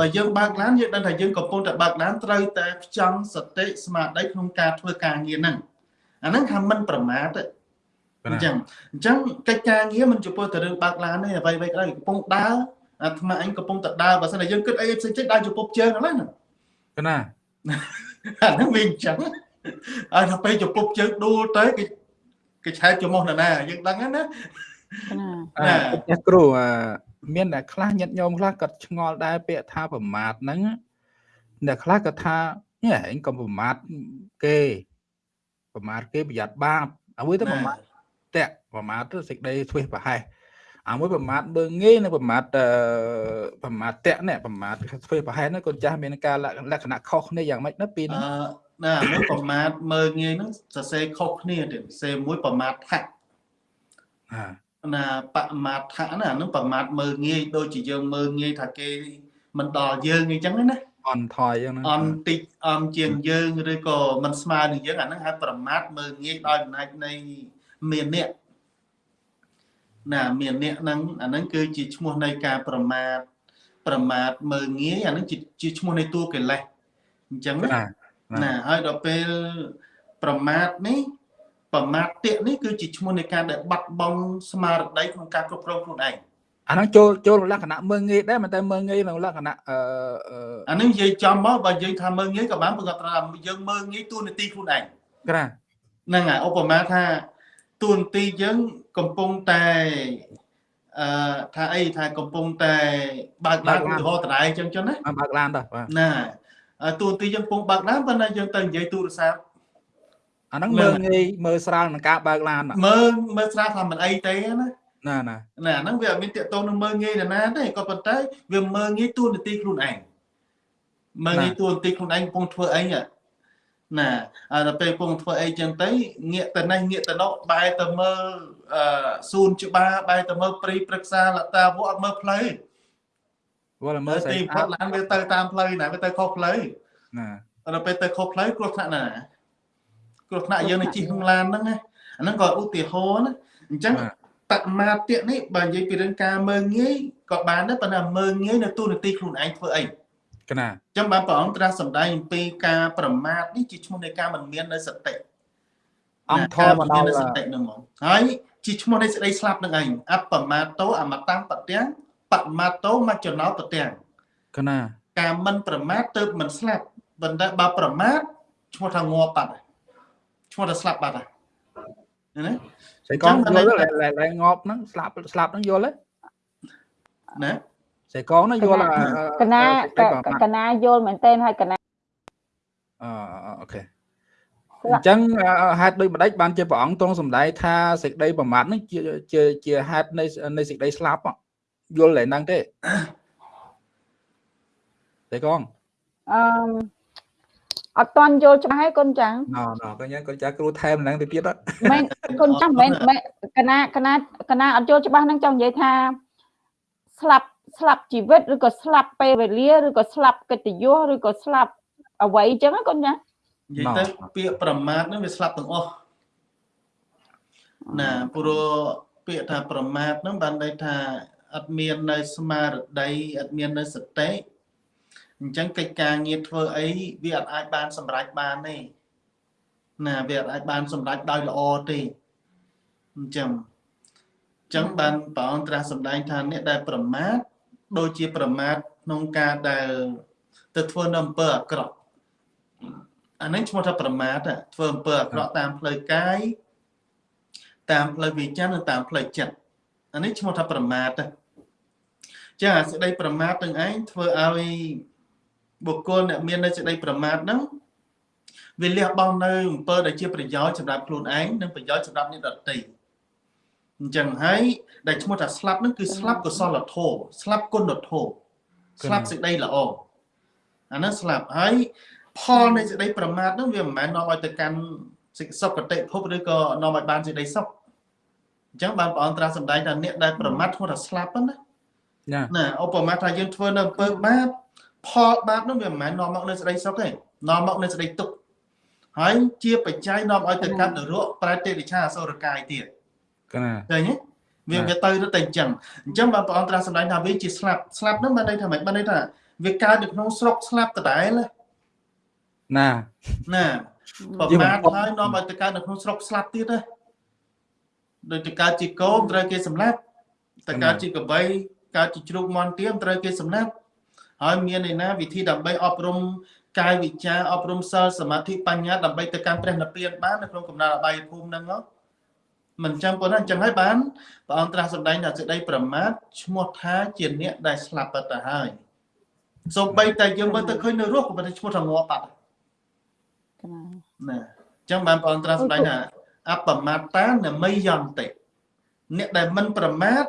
បើយើងបើកឡានយើងដឹងថាយើងកំពុងតែបើកឡានត្រូវតែផ្ចង់សតិស្មារតីក្នុងការធ្វើការងារហ្នឹងអាហ្នឹងថាមិនប្រមាទទេអញ្ចឹងអញ្ចឹងកិច្ចការងារមិនចំពោះទៅរឿងបើកឡានទេអ្វីអ្វីក៏ដោយកំពុងដើរអាត្មាអញកំពុងតែដើរបើសិនតែយើងគិតអីផ្សេងៗដើរចំពោះជើងហ្នឹងណាកណាអាហ្នឹងវាអញ្ចឹងហើយថាពេលចំពោះជើងដួលទៅគេ គេឆែកចំោះណាយើងដឹងណាណាគ្រូមានតែខ្លះញាតញោមខ្លះគាត់ឆ្ងល់ដែរពាក្យថាប្រមាទហ្នឹងអ្នកខ្លះគាត់ថានេះឯងកុំប្រមាទគេប្រមាទគេប្រយ័ត្នបាបអ្វីទៅប្រមាទតាក់ប្រមាទទៅសេចក្តីធ្វេសប្រហែសអាមួយប្រមាទមើងងាយនិងប្រមាទប្រមាទតាក់នេះប្រមាទធ្វេសប្រហែសហ្នឹងកូនចាស់មានការលក្ខណៈខុសគ្នាយ៉ាងម៉េចណាពីនេះ ណាមួយប្រមាទមើងងាយហ្នឹងសរសេរខុសគ្នាទៀតសរសេរមួយប្រមាទថាណាបមាថៈណាហ្នឹងប្រមាទមើងងាយដូចជាយើងមើងងាយថាគេមិនដល់យើងអញ្ចឹងណាអន់ថយអញ្ចឹងណាអន់តិចអន់ជាងយើងឬក៏មិនស្មើនឹងយើងអាហ្នឹងហៅប្រមាទមើងងាយដោយអំណាចនៃមានអ្នកណាមានអ្នកហ្នឹងអាហ្នឹងគឺជាឈ្មោះនៃការប្រមាទប្រមាទមើងងាយអាហ្នឹងជាឈ្មោះនៃតួកិលេសអញ្ចឹងណា ណាហើយដល់ពេលប្រមាទនេះប្រមាទតិនេះគឺជាឈ្មោះនៃការដែលបាត់បង់ស្មារតីក្នុងការគ្រប់គ្រងខ្លួនឯងអាហ្នឹងចូលចូលលក្ខណៈមើងងាយដែរមិនតែមើងងាយក្នុងលក្ខណៈអឺអាហ្នឹងនិយាយចំមកបើយើងថាមើងងាយក៏បានព្រោះថាយើងមើងងាយទូនាទីខ្លួនឯងក្រាហ្នឹងហើយឧបមាថាទូនាទីយើងកំពុងតែអឺថាអីថាកំពុងតែបើកឡានឧទាហរណ៍តរ៉ៃអញ្ចឹងចឹងណាបើកឡានតើណា ទូនាទីយើងកំពុងបើកឡានប៉ុន្តែយើងទៅនិយាយទូរស័ព្ទអាហ្នឹងមើលងាយមើលស្រាលនឹងការបើកឡានមើលមើលស្រាលថាមិនអីទេណាណាណាណាអាហ្នឹងវាអត់មានតកតងនឹងមើងងាយនរណាទេក៏ប៉ុន្តែវាមើងងាយទួលនីតិខ្លួនឯងមើងងាយទួលនីតិខ្លួនឯងកំពុងធ្វើអីណាណាអាដល់ពេលកំពុងធ្វើអីចឹងទៅងាកទៅនេះងាកទៅនោះបែរទៅមើលអឺស៊ូនច្បារបែរទៅមើលព្រីប្រឹក្សាលតាវអត់មើលផ្លូវ វល់មើមើលលស្អីទីផុតឡានវាទៅតាមផ្លូវណាវាទៅខុសផ្លូវណាដល់ពេលទៅខុសផ្លូវគ្រោះថ្នាក់ណាគ្រោះថ្នាក់យើងនៅជិះក្នុងឡានហ្នឹងណាអាហ្នឹងក៏ឧទាហរណ៍ណាអញ្ចឹងបមាទៈនេះបើនិយាយពីរឿងការមើងងាយក៏បានដែរប៉ុន្តែមើងងាយនៅទូនាទីខ្លួនឯងធ្វើអីអកណាញ្ចឹងបានព្រះអង្គត្រាស់សម្ដែងអំពីការប្រមាទនេះជាឈ្មោះនៃការមិនមាននៅសតិអង្គធការម៌មិនមកមានដល់នៅសតិនឹងហ្មងហើយជាឈ្មោះនៃសេចក្តីស្លាប់នឹងឯងអបមាតោអមតੰបទាំង បមាតោមច្ចណោបទាំងកណាការមិនប្រមាទទៅមិនស្លាប់ប៉ុន្តែបើប្រមាទឈ្មោះថាងាប់បាត់ហើយឈ្មោះថាស្លាប់បាត់ហើយណាស្អីកងយល់ឡើងងប់ហ្នឹងស្លាប់ស្លាប់ហ្នឹងយល់ទេណាស្អីកងហ្នឹងយល់កណាកណាយល់មែនតើហើយកណាអអូខេអញ្ចឹងហេតុដូចម្ដេចបានជាព្រះអង្គទ្រង់សម្ដែងថាសេចក្តីប្រមាទហ្នឹងជាជាជាហេតុនៃនៃសេចក្តីស្លាប់ យល់តែហ្នឹងទេតែកងអឺអត់តន់យល់ច្បាស់ហើយកូនចាំងណណកញ្ញាក៏ចាគ្រូថែមហ្នឹងទៅទៀតអត់មែនកូនចាំមែនមែនកណាកណាកណាអត់យល់ច្បាស់ហ្នឹងចង់និយាយថាស្លាប់ស្លាប់ជីវិតឬក៏ស្លាប់ពេលវេលាឬក៏ស្លាប់កិត្តិយសឬក៏ស្លាប់អ្វីអញ្ចឹងណាកូនចានិយាយទៅពាក្យប្រមាទហ្នឹងវាស្លាប់ទាំងអស់ណាព្រោះពាក្យថាប្រមាទហ្នឹងបានន័យថា អត់មាននៅស្មារតីអត់មាននៅសតិអញ្ចឹងកិច្ចការងារធ្វើអីវាអត់អាចបានសម្រេចបានទេណាវាអត់អាចបានសម្រេចដោយល្អទេអញ្ចឹងអញ្ចឹងបានព្រះអង្គត្រាស់សម្ដែងថាអ្នកដែលប្រមាទដូចជាប្រមាទក្នុងការដែលទៅធ្វើនៅអំពើអាក្រក់អានេះឈ្មោះថាប្រមាទធ្វើអំពើអាក្រក់តាមផ្លូវកាយតាមផ្លូវវិញ្ញាណនិងតាមផ្លូវចិត្ត អានេះឈ្មោះថាប្រមាទចាសេចក្តីប្រមាទទាំងឯងធ្វើឲ្យបុគ្គលអ្នកមាននៅសេចក្តីប្រមាទហ្នឹងវាលះបង់នៅអំពើដែលជាប្រយោជន៍សម្រាប់ខ្លួនឯងនិងប្រយោជន៍សម្រាប់អ្នកដទៃអញ្ចឹងហើយដែលឈ្មោះថាស្លាប់ហ្នឹងគឺស្លាប់កុសលធម៌ស្លាប់គុណធម៌ស្លាប់សេចក្តីល្អអាហ្នឹងស្លាប់ហើយផលនៃសេចក្តីប្រមាទហ្នឹងវាមិនមែននាំឲ្យទៅកាន់សេចសុគតិភពឬក៏នាំឲ្យបានសេចក្តីសុខ អញ្ចឹងបានព្រះអង្គត្រាស់សម្ដែងថាអ្នកដែលប្រមាទឈ្មោះថាស្លាប់ហ្នឹងណាណាណាឧបមាថាយើងធ្វើនៅអំពើបាបផលបាបហ្នឹងវាមិនមែននាំមកនៅសេចក្តីសុខទេនាំមកនៅសេចក្តីទុក្ខហើយជាបច្ច័យនាំឲ្យទៅកាន់នរកប្រែទេរិឆាអសុរកាយទៀតកណាឃើញទេវាវាទៅទៅតែអញ្ចឹងអញ្ចឹងបានព្រះអង្គត្រាស់សម្ដែងថាវាជាស្លាប់ស្លាប់ហ្នឹងបានន័យថាម៉េចបានន័យថាវាកើតនៅក្នុងស្រុកស្លាប់ដដែលណាណាណាប្រមាថហើយនាំឲ្យទៅកើតនៅក្នុងស្រុកស្លាប់ទៀតណា ដូចទៅកើតជាកោមត្រូវគេសម្លាប់ទៅកើតជាកបីកើតជាជ្រូកមន់ទៀមត្រូវគេសម្លាប់ហើយមានឯណាវិធីដើម្បីអប់រំកាយវិជាអប់រំសិលសមាធិបញ្ញាដើម្បីទៅកាន់ព្រះនិព្វានបាននៅក្នុងកំណត់អបាយភូមិហ្នឹងហ៎មិនចាំប៉ុណ្ណាអញ្ចឹងហើយបានព្រះអង្គត្រាស់សម្ដែងថាសេចក្តីប្រមាថឈ្មោះថាជាអ្នកដែលស្លាប់បាត់ទៅហើយសូម្បីតែយើងមើលទៅឃើញនៅរស់ក៏មិនឈ្មោះថាងាប់បាត់កណាណាអញ្ចឹងបានព្រះអង្គត្រាស់សម្ដែងថា អបមាតានមីយន្តិអ្នកដែលមិនប្រមាទ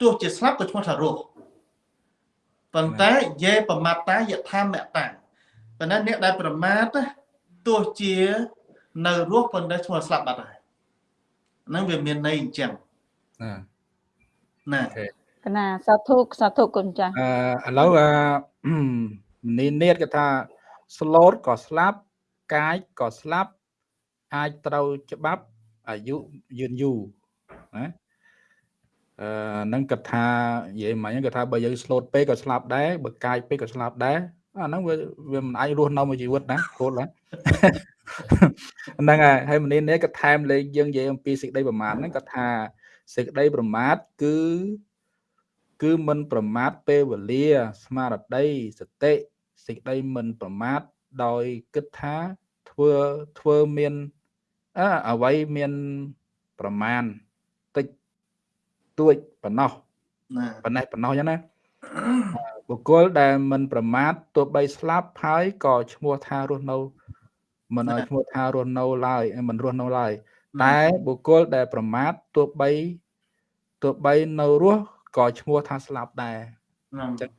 ទោះជាស្លាប់ក៏ឈ្មោះថារស់ប៉ុន្តែយេបមាតាយថាមតាប៉ុន្តែអ្នកដែលប្រមាទណាទោះជានៅរស់ប៉ុន្តែឈ្មោះស្លាប់បាត់ហើយហ្នឹងវាមានន័យអញ្ចឹងណាណាកណាសាធុសាធុកូនចាស់អឺឥឡូវអឺនេះនេះគេថា slot ក៏ស្លាប់កាយក៏ស្លាប់ អាចត្រូវច្បាប់អាយុយឺនយូរណាអឺហ្នឹងគាត់ថានិយាយមិញគាត់ថាបើយើង slot ពេកក៏ស្លាប់ដែរបើកាយពេកក៏ស្លាប់ដែរអាហ្នឹងវាវាមិនអាចរស់នៅមួយជីវិតណាគោលណាហ្នឹងហើយហើយមនីនេះក៏ថែមលេងយើងនិយាយអំពីសេចក្តីប្រមាទហ្នឹងគាត់ថាសេចក្តីប្រមាទគឺគឺមិនប្រមាទពេលវេលា ស្មារតីសតិសេចក្តីមិនប្រមាទដោយគិតថាធ្វើធ្វើមាន អើអ្វីមានប្រមាណតិចតួចប៉ុណ្ណោះណាប៉ុណ្ណេះប៉ុណ្ណោះចឹងណាបុគ្គលដែលមិនប្រមាទទោះបីស្លាប់ហើយក៏ឈ្មោះថារស់នៅ មិនឲ្យឈ្មោះថារស់នៅឡើយមិនរស់នៅឡើយតែបុគ្គលដែលប្រមាទទោះបីទោះបីនៅរស់ក៏ឈ្មោះថាស្លាប់ដែរហ្នឹងចឹង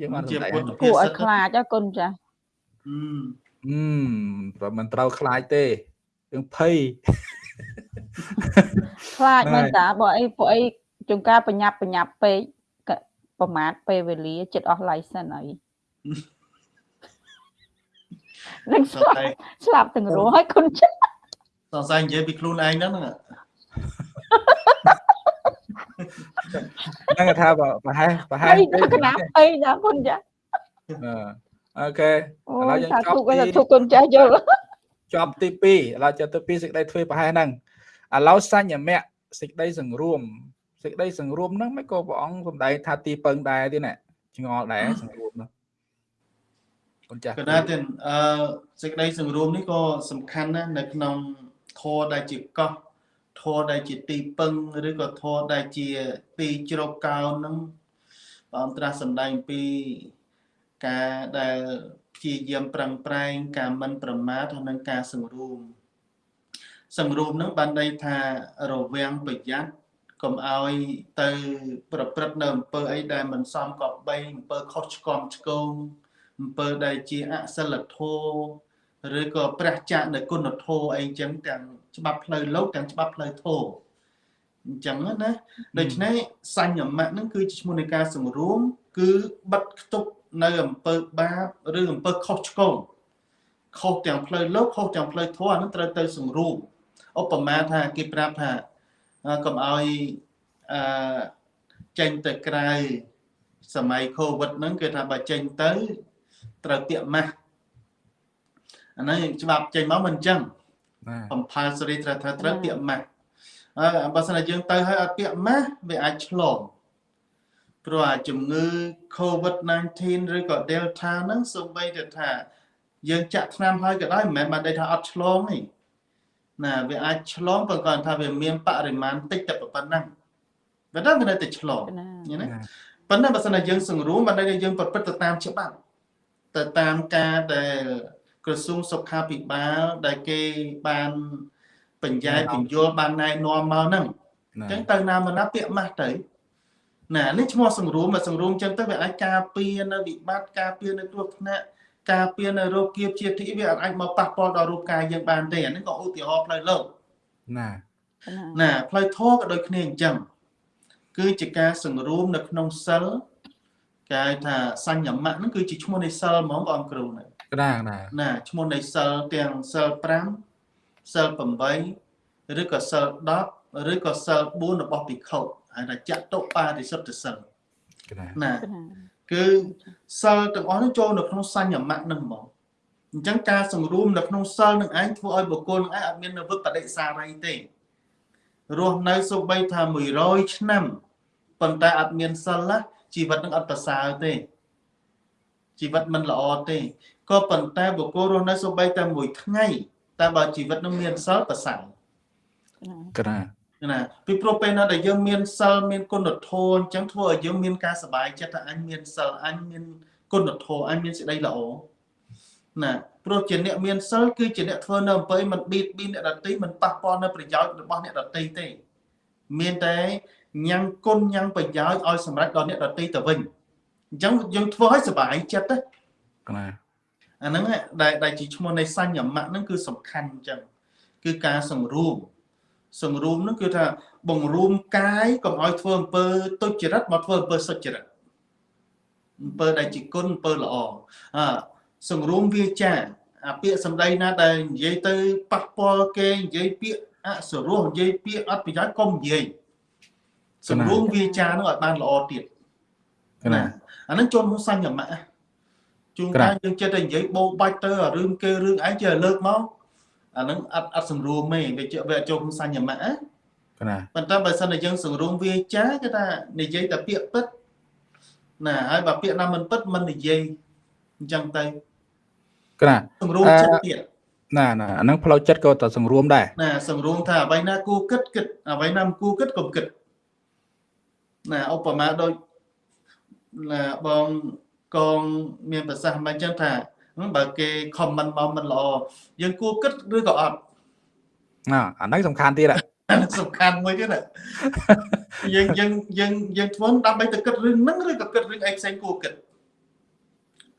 យើងបានជាសម្ដែងពុទ្ធហ្នឹងគួរឲ្យខ្លាចណាគុណចាស់អឺអឺប្រមិនត្រូវខ្លាចទេ យើងភ័យខ្លាចហ្នឹងមែនហើយតាបើអីពួកអីជួនកាលបញ្ញាប់បញ្ញាប់ពេកក៏ប្រមាថពេលវេលាចិត្តអស់ license ហើយនឹងសស្លាប់ង្ស័យស្លាប់ទាំងរស់ហើយគុណចាស់សង្ស័យនិយាយពីខ្លួនឯងហ្នឹងហ្នឹងហ្នឹងគេថាបើប្រហែលប្រហែហើលយដល់កណាប់អីណាគុណចាស់អឺអូខេអូឥឡូវយយើងសាចប់ធុក៏ទីសាធុគុណចាស់យល់ ចប់ទី2ឥឡូវចប់ទី2សេចក្តីធ្វើប្រហែលហ្នឹងឥឡូវសញ្ញមៈសេចក្តីសង្រួមសេចក្តីសង្រួមហ្នឹងមិនក៏ព្រះអង្គសំដែងថាទីពឹងដែរទៀតណាឆ្ងល់ដែរសង្រួមហ្នឹងគុណចាស់កណាទៀតអឺសេចក្តីសង្រួមនេះក៏សំខាន់ណាស់នៅក្នុងធម៌ដែលជាកោះធម៌ដែលជាទីពឹងឬក៏ធម៌ដែលជាទីជ្រកកោនហ្នឹងព្រះអង្គត្រាស់សម្ដែងពីការដែល ព្យាយាមប្រឹងប្រែងការមិនប្រមាទហើយនិងការសង្រួមសង្រួមហ្នឹងបានន័យថារវាងប្រយ័ត្នកុំឲ្យទៅប្រព្រឹត្តនៅអំពើអីដែលមិនសមគប្បីអំពើខុសឆ្គំឆ្គងអំពើដែលជាអសិលធម៌ឬក៏ព្រះចាកនៅគុណធម៌អីចឹងទាំងច្បាប់ផ្លូវលោកទាំងច្បាប់ផ្លូវធម៌អញ្ចឹងណាដូច្នេះសញ្ញមៈហ្នឹងគឺជាឈ្មោះនៃការសង្រួម គឺបិទខ្ទប់ នៅអំពើបាបឬអំពើខុសឆ្គងខុសទាំងផ្លូវលោកខុសទាំងផ្លូវធម៌អាហ្នឹងត្រូវទៅសង្រួមឧបមាថាគេប្រាប់ថាអឺកុំឲ្យអឺចេញទៅក្រៅសម័យ Covid ហ្នឹងគឺថាបើចេញទៅត្រូវពាក់ម៉ាស់អាហ្នឹងច្បាប់ចេញមកមិនអញ្ចឹងណា compulsory ត្រូវត្រូវត្រូវពាក់ម៉ាស់ហើយបើសិនជាយើងទៅហើយអត់ពាក់ម៉ាស់វាអាចឆ្លង ព្រោះអាជំងឺ COVID-19 ឬក៏ Delta ហ្នឹងសូម្បីតែថា យើងចាក់ថ្នាំហើយក៏ដោយមិនមែនបានន័យថាអត់ឆ្លងទេណាវាអាចឆ្លងប៉ុន្តែគាត់ថាវាមានបរិមាណតិចតែប៉ុណ្ណឹងវាដល់វានៅតែឆ្លងណាឃើញទេប៉ុន្តែបើសិនជាយើងសង្រួមបានន័យថាយើងប្រព្រឹត្តទៅតាមច្បាប់ទៅតាមការដែលក្រសួងសុខាភិបាលដែលគេបានបញ្ញែបញ្យល់បានណែនាំមកហ្នឹងអញ្ចឹងទៅណាមកណាពាក់ម៉ាស់ទៅ ណានេះឈ្មោះសង្រួមមកសង្រួមអញ្ចឹងទៅវាអាចការពារនៅវិបត្តិការពារនៅគ្រោះថ្នាក់ការពារនៅរោគគៀបជាទីវាអាចមកប៉ះពាល់ដល់រូបកាយយើងបានទេអានេះក៏ឧទាហរណ៍ផ្លូវលោកណាណាផ្លូវធម៌ក៏ដូចគ្នាអញ្ចឹងគឺជាការសង្រួមនៅក្នុងសិលគេហៅថាសញ្ញមៈហ្នឹងគឺជាឈ្មោះនៃសិលហ្មងបងគ្រូណាកណាណាណាឈ្មោះនៃសិលទាំងសិល5សិល8ឬក៏សិល10ឬក៏សិល4របស់ភិក្ខុ ហៅថាចតុបារិសុទ្ធសិលកណាណាគឺសិលទាំងអស់ហ្នឹងចូលនៅក្នុងសញ្ញមៈហ្នឹងហ្មងអញ្ចឹងការសង្រួមនៅក្នុងសិលនឹងឯងធ្វើឲ្យបុគ្គលនឹងឯងអត់មាននៅវិបដិសារីទេរស់នៅសូម្បីថា100ឆ្នាំប៉ុន្តែអត់មានសិលណាជីវិតនឹងអត់ប្រសើរទេជីវិតមិនល្អទេក៏ប៉ុន្តែបុគ្គលរស់នៅសូម្បីតែមួយថ្ងៃតែបើជីវិតនឹងមានសិលប្រសើរកណា ណាពីព្រោះពេលណាដែលយើងមានសិលមានគុណធម៌អញ្ចឹងធ្វើឲ្យយើងមានការសប្បាយចិត្តថាអញមានសិលអញមានគុណធម៌អញមានសេចក្តីល្អណាព្រោះជាអ្នកមានសិលគឺជាអ្នកធ្វើនៅអំពើមិនបៀតបៀនអ្នកដទៃមិនប៉ះពាល់នៅប្រយោជន៍របស់អ្នកដទៃទេមានតែញ៉ាំងគុណញ៉ាំងប្រយោជន៍ឲ្យសម្រេចដល់អ្នកដទៃទៅវិញអញ្ចឹងយើងធ្វើឲ្យសប្បាយចិត្តណាកណាអាហ្នឹងឯងដែលដែលជាឈ្មោះនៃសញ្ញមៈហ្នឹងគឺសំខាន់អញ្ចឹងគឺការសង្រួម សង្រួមហ្នឹងគឺថាបង្រួមកាយកុំឲ្យធ្វើអំពើទុច្ចរិតមកធ្វើអំពើសុចរិតអំពើដែលជាគុណអំពើល្អអើសង្រួមវាចាអាពាក្យសម្ដីណាដែលនិយាយទៅប៉ះពាល់គេនិយាយពាក្យអសរោះនិយាយពាក្យអត់ប្រយោជន៍កុំនិយាយសង្រួមវាចាហ្នឹងឲ្យបានល្អទៀតកណាអាហ្នឹងចូលក្នុងសញ្ញមៈជួនកាលយើងចិត្តតែនិយាយបោបាច់ទៅអារឿងគេរឿងឯងចេះលើកមក អាហ្នឹងអត់អត់សម្រួមទេវាជាវាអត់ចូលក្នុងសញ្ញមៈណាកណាប៉ុន្តែបើសិនតែយើងសង្រួមវាចាគេថានិយាយតែពាក្យពិតណាហើយបើពាក្យណាមិនពិតមិននិយាយអញ្ចឹងទៅកណាសង្រួមចិត្តទៀតណាណាអាហ្នឹងផ្លូវចិត្តក៏តែសង្រួមដែរណាសង្រួមថាអ្វីណាគួរគិតគិតអ្វីណាមិនគួរគិតកុំគិតណាឧបមាដូចណាបងកងមានប្រសាសន៍មិនអញ្ចឹងថាហឹម បើគេ comment មកមិនល្អយើងគួរគិតឬក៏អត់ណាអាហ្នឹងសំខាន់ទៀតហ៎អានឹងសំខាន់មួយទៀតណាយើងយើងយើងយើងធ្វើដើម្បីទៅគិតរឿងហ្នឹងឬក៏គិតរឿងអីផ្សេងគួរគិត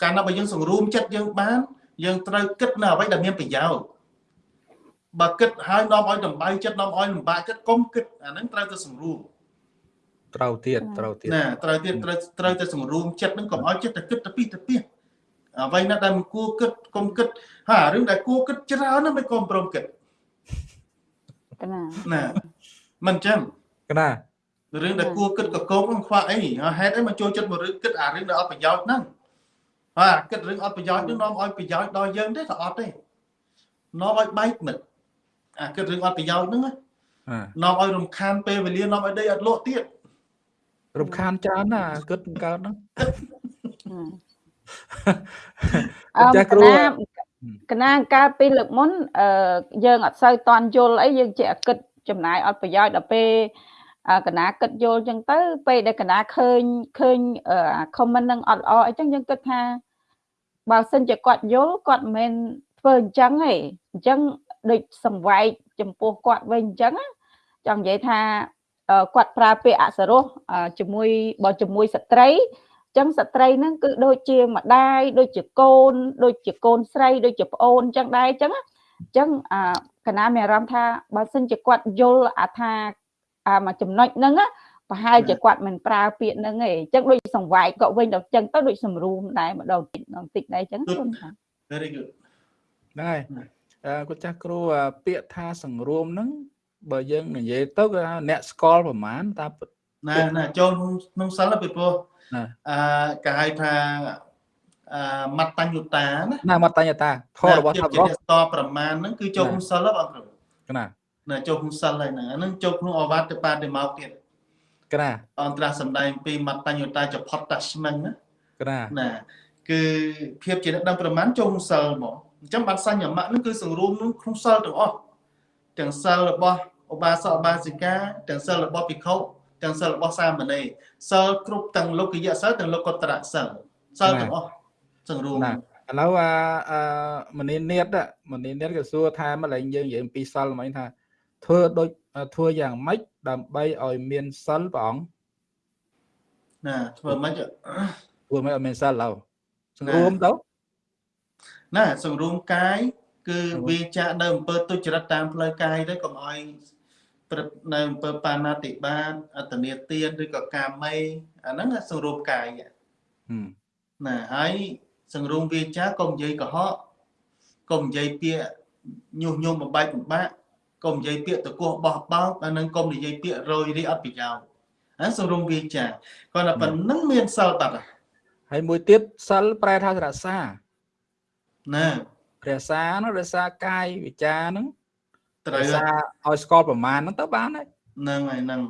កាលណាបើយើងសង្រួមចិត្តយើងបាន យើងត្រូវគិតនៅអ្វីដែលមានប្រយោជន៍បើគិតហើយនាំឲ្យដំបៅចិត្តនាំឲ្យលំបាកចិត្តកុំគិតអាហ្នឹងត្រូវទៅសង្រួមត្រូវទៀតត្រូវទៀតណាត្រូវទៀតត្រូវត្រូវទៅសម្រួមចិត្តហ្នឹងកុំឲ្យចិត្តទៅគិតទៅពីទៅពី អ្វីណាដែលមិនគួរគិតកុំគិតហើយរឿងដែលគួរគិតច្រើនណាស់មិនក៏ព្រមគិតកណាណាមិនអញ្ចឹងកណារឿងដែលគួរគិតកកោកហ្នឹងខ្វះអីហើយហេតុអីមកចូលចិត្តមករឿងគិតអារឿងដែលអត់ប្រយោជន៍ហ្នឹងហើយអាគិតរឿងអត់ប្រយោជន៍ហ្នឹងនាំឲ្យប្រយោជន៍ដល់យើងទេក៏អត់ទេនាំឲ្យបែកមិត្តអាគិតរឿងអត់ប្រយោជន៍ហ្នឹងណាអានាំឲ្យរំខានពេលវេលានាំឲ្យដីអត់លក់ទៀតរំខានច្រើនណាគិតកើតហ្នឹង អឺចាស់កគ្រូណាកណាកាលពីលើកមុនអឺយើងអត់សូវតន់យល់អីយើងចេះគិតចំណាយអត់ប្រយោជន៍ដល់ពេលអឺកណាគិតយល់អញ្ចឹងទៅ ពេលដែលកណាឃើញឃើញអឺ comment នឹងអត់ល្អអញ្ចឹងយើងគិតថាបើសិនជាគាត់យល់គាត់មិនមែនធ្វើអញ្ចឹងទេអញ្ចឹងដូចសង្វែកចំពោះគាត់វិញអញ្ចឹងណាចង់និយាយថាអឺគាត់ប្រើពាក្យអសរោះអឺជាមួយបើជាមួយស្ត្រី ចឹងស្ត្រីហ្នឹងគឺដូចជាម្ដាយដូចជាកូន ដូចជាកូនស្រីដូចជាប្អូនចឹងដែរចឹងណាចឹងអាកណាមានអារម្មណ៍ថាបើសិនជាគាត់យល់អាថាអាមួយចំណុចហ្នឹងណាប្រហែលជាគាត់មិនប្រើពាក្យហ្នឹងទេចឹងដូចសង្វាយគាត់វិញដល់ចឹងទៅដូចសម្រួមដែរម្ដងតិចម្ដងតិចដែរចឹងខ្ញុំថា very good ហ្នឹងហើយអឺគាត់ចាស់គ្រូអាពាក្យថាសង្រួមហ្នឹងបើយើងនិយាយទៅគឺថាអ្នកស្គាល់ប្រមាណតាពិតណាណាចូលក្នុងសិលពីព្រោះណា អឺគេហៅថាអឺមត្តញ្ញុតាណាណាមកតញ្ញតាធម៌របស់ភាពថាជារបស់អ្នកតប្រមាណហ្នឹងគឺចូលក្នុងសិលហ៎បងគ្រូកណាណាចូលក្នុងសិលហើយហ្នឹងអាហ្នឹងចូលក្នុងអវត្តបាតិមកទៀតកណាអន្តរសម្ដែងពីមត្តញ្ញុតាចផុតតាស្មឹងណាកណាណាគឺភាពជាអ្នកដឹងប្រមាណចូលក្នុងសិលហ្មងអញ្ចឹងបានសញ្ញមៈហ្នឹងគឺសង្រួមក្នុងក្នុងសិលទាំងអស់ទាំងសិលរបស់ឧបាសកឧបាសិកាទាំងសិលរបស់ភិក្ខុ ទាំងសិលរបស់សាមណេរសិលគ្រប់ទាំងលោកយៈសិលទាំងលោកកតរៈសិលសិលទាំងអស់សង្រួមណាឥឡូវអាអឺមនីនេតอะមនីនេតក៏សួរថាម្លេងយើងនិយាយអំពីសិលមិញថាធ្វើដូចធ្វើយ៉ាងម៉េចដើម្បីឲ្យមានសិលព្រះអង្គណាធ្វើមិនធ្វើមិនឲ្យមានសិលឡើយសង្រួមទៅណាសង្រួមកាយគឺសង្រួមវាចាក់នៅអំពើទុច្ចរិតតាមផ្លូវកាយទៅកុំឲ្យ ព្រឹត្តនៅអំពើបាណាតិបាតអតនេទានឬក៏កាមេអាហ្នឹងណាសង្រួមកាយហឹមណាហើយសង្រួមវាចាកុំនិយាយកុហកកុំនិយាយពាក្យញុះញង់បំបែកបំបាក់កុំនិយាយពាក្យតកោះបោះបោកអានឹងកុំនិយាយពាក្យរយរីអត់ប្រយោជន៍អាសង្រួមវាចាគាត់តែប៉ុណ្្នឹងមានសិលបាត់ហើយហើយមួយទៀតសិលប្រែថារក្សាណារក្សាហ្នឹងរក្សាកាយវិចារហ្នឹង ត្រូវរក្សាឲ្យស្គាល់ប្រមាណហ្នឹងទៅបានហើយហ្នឹងហើយហ្នឹង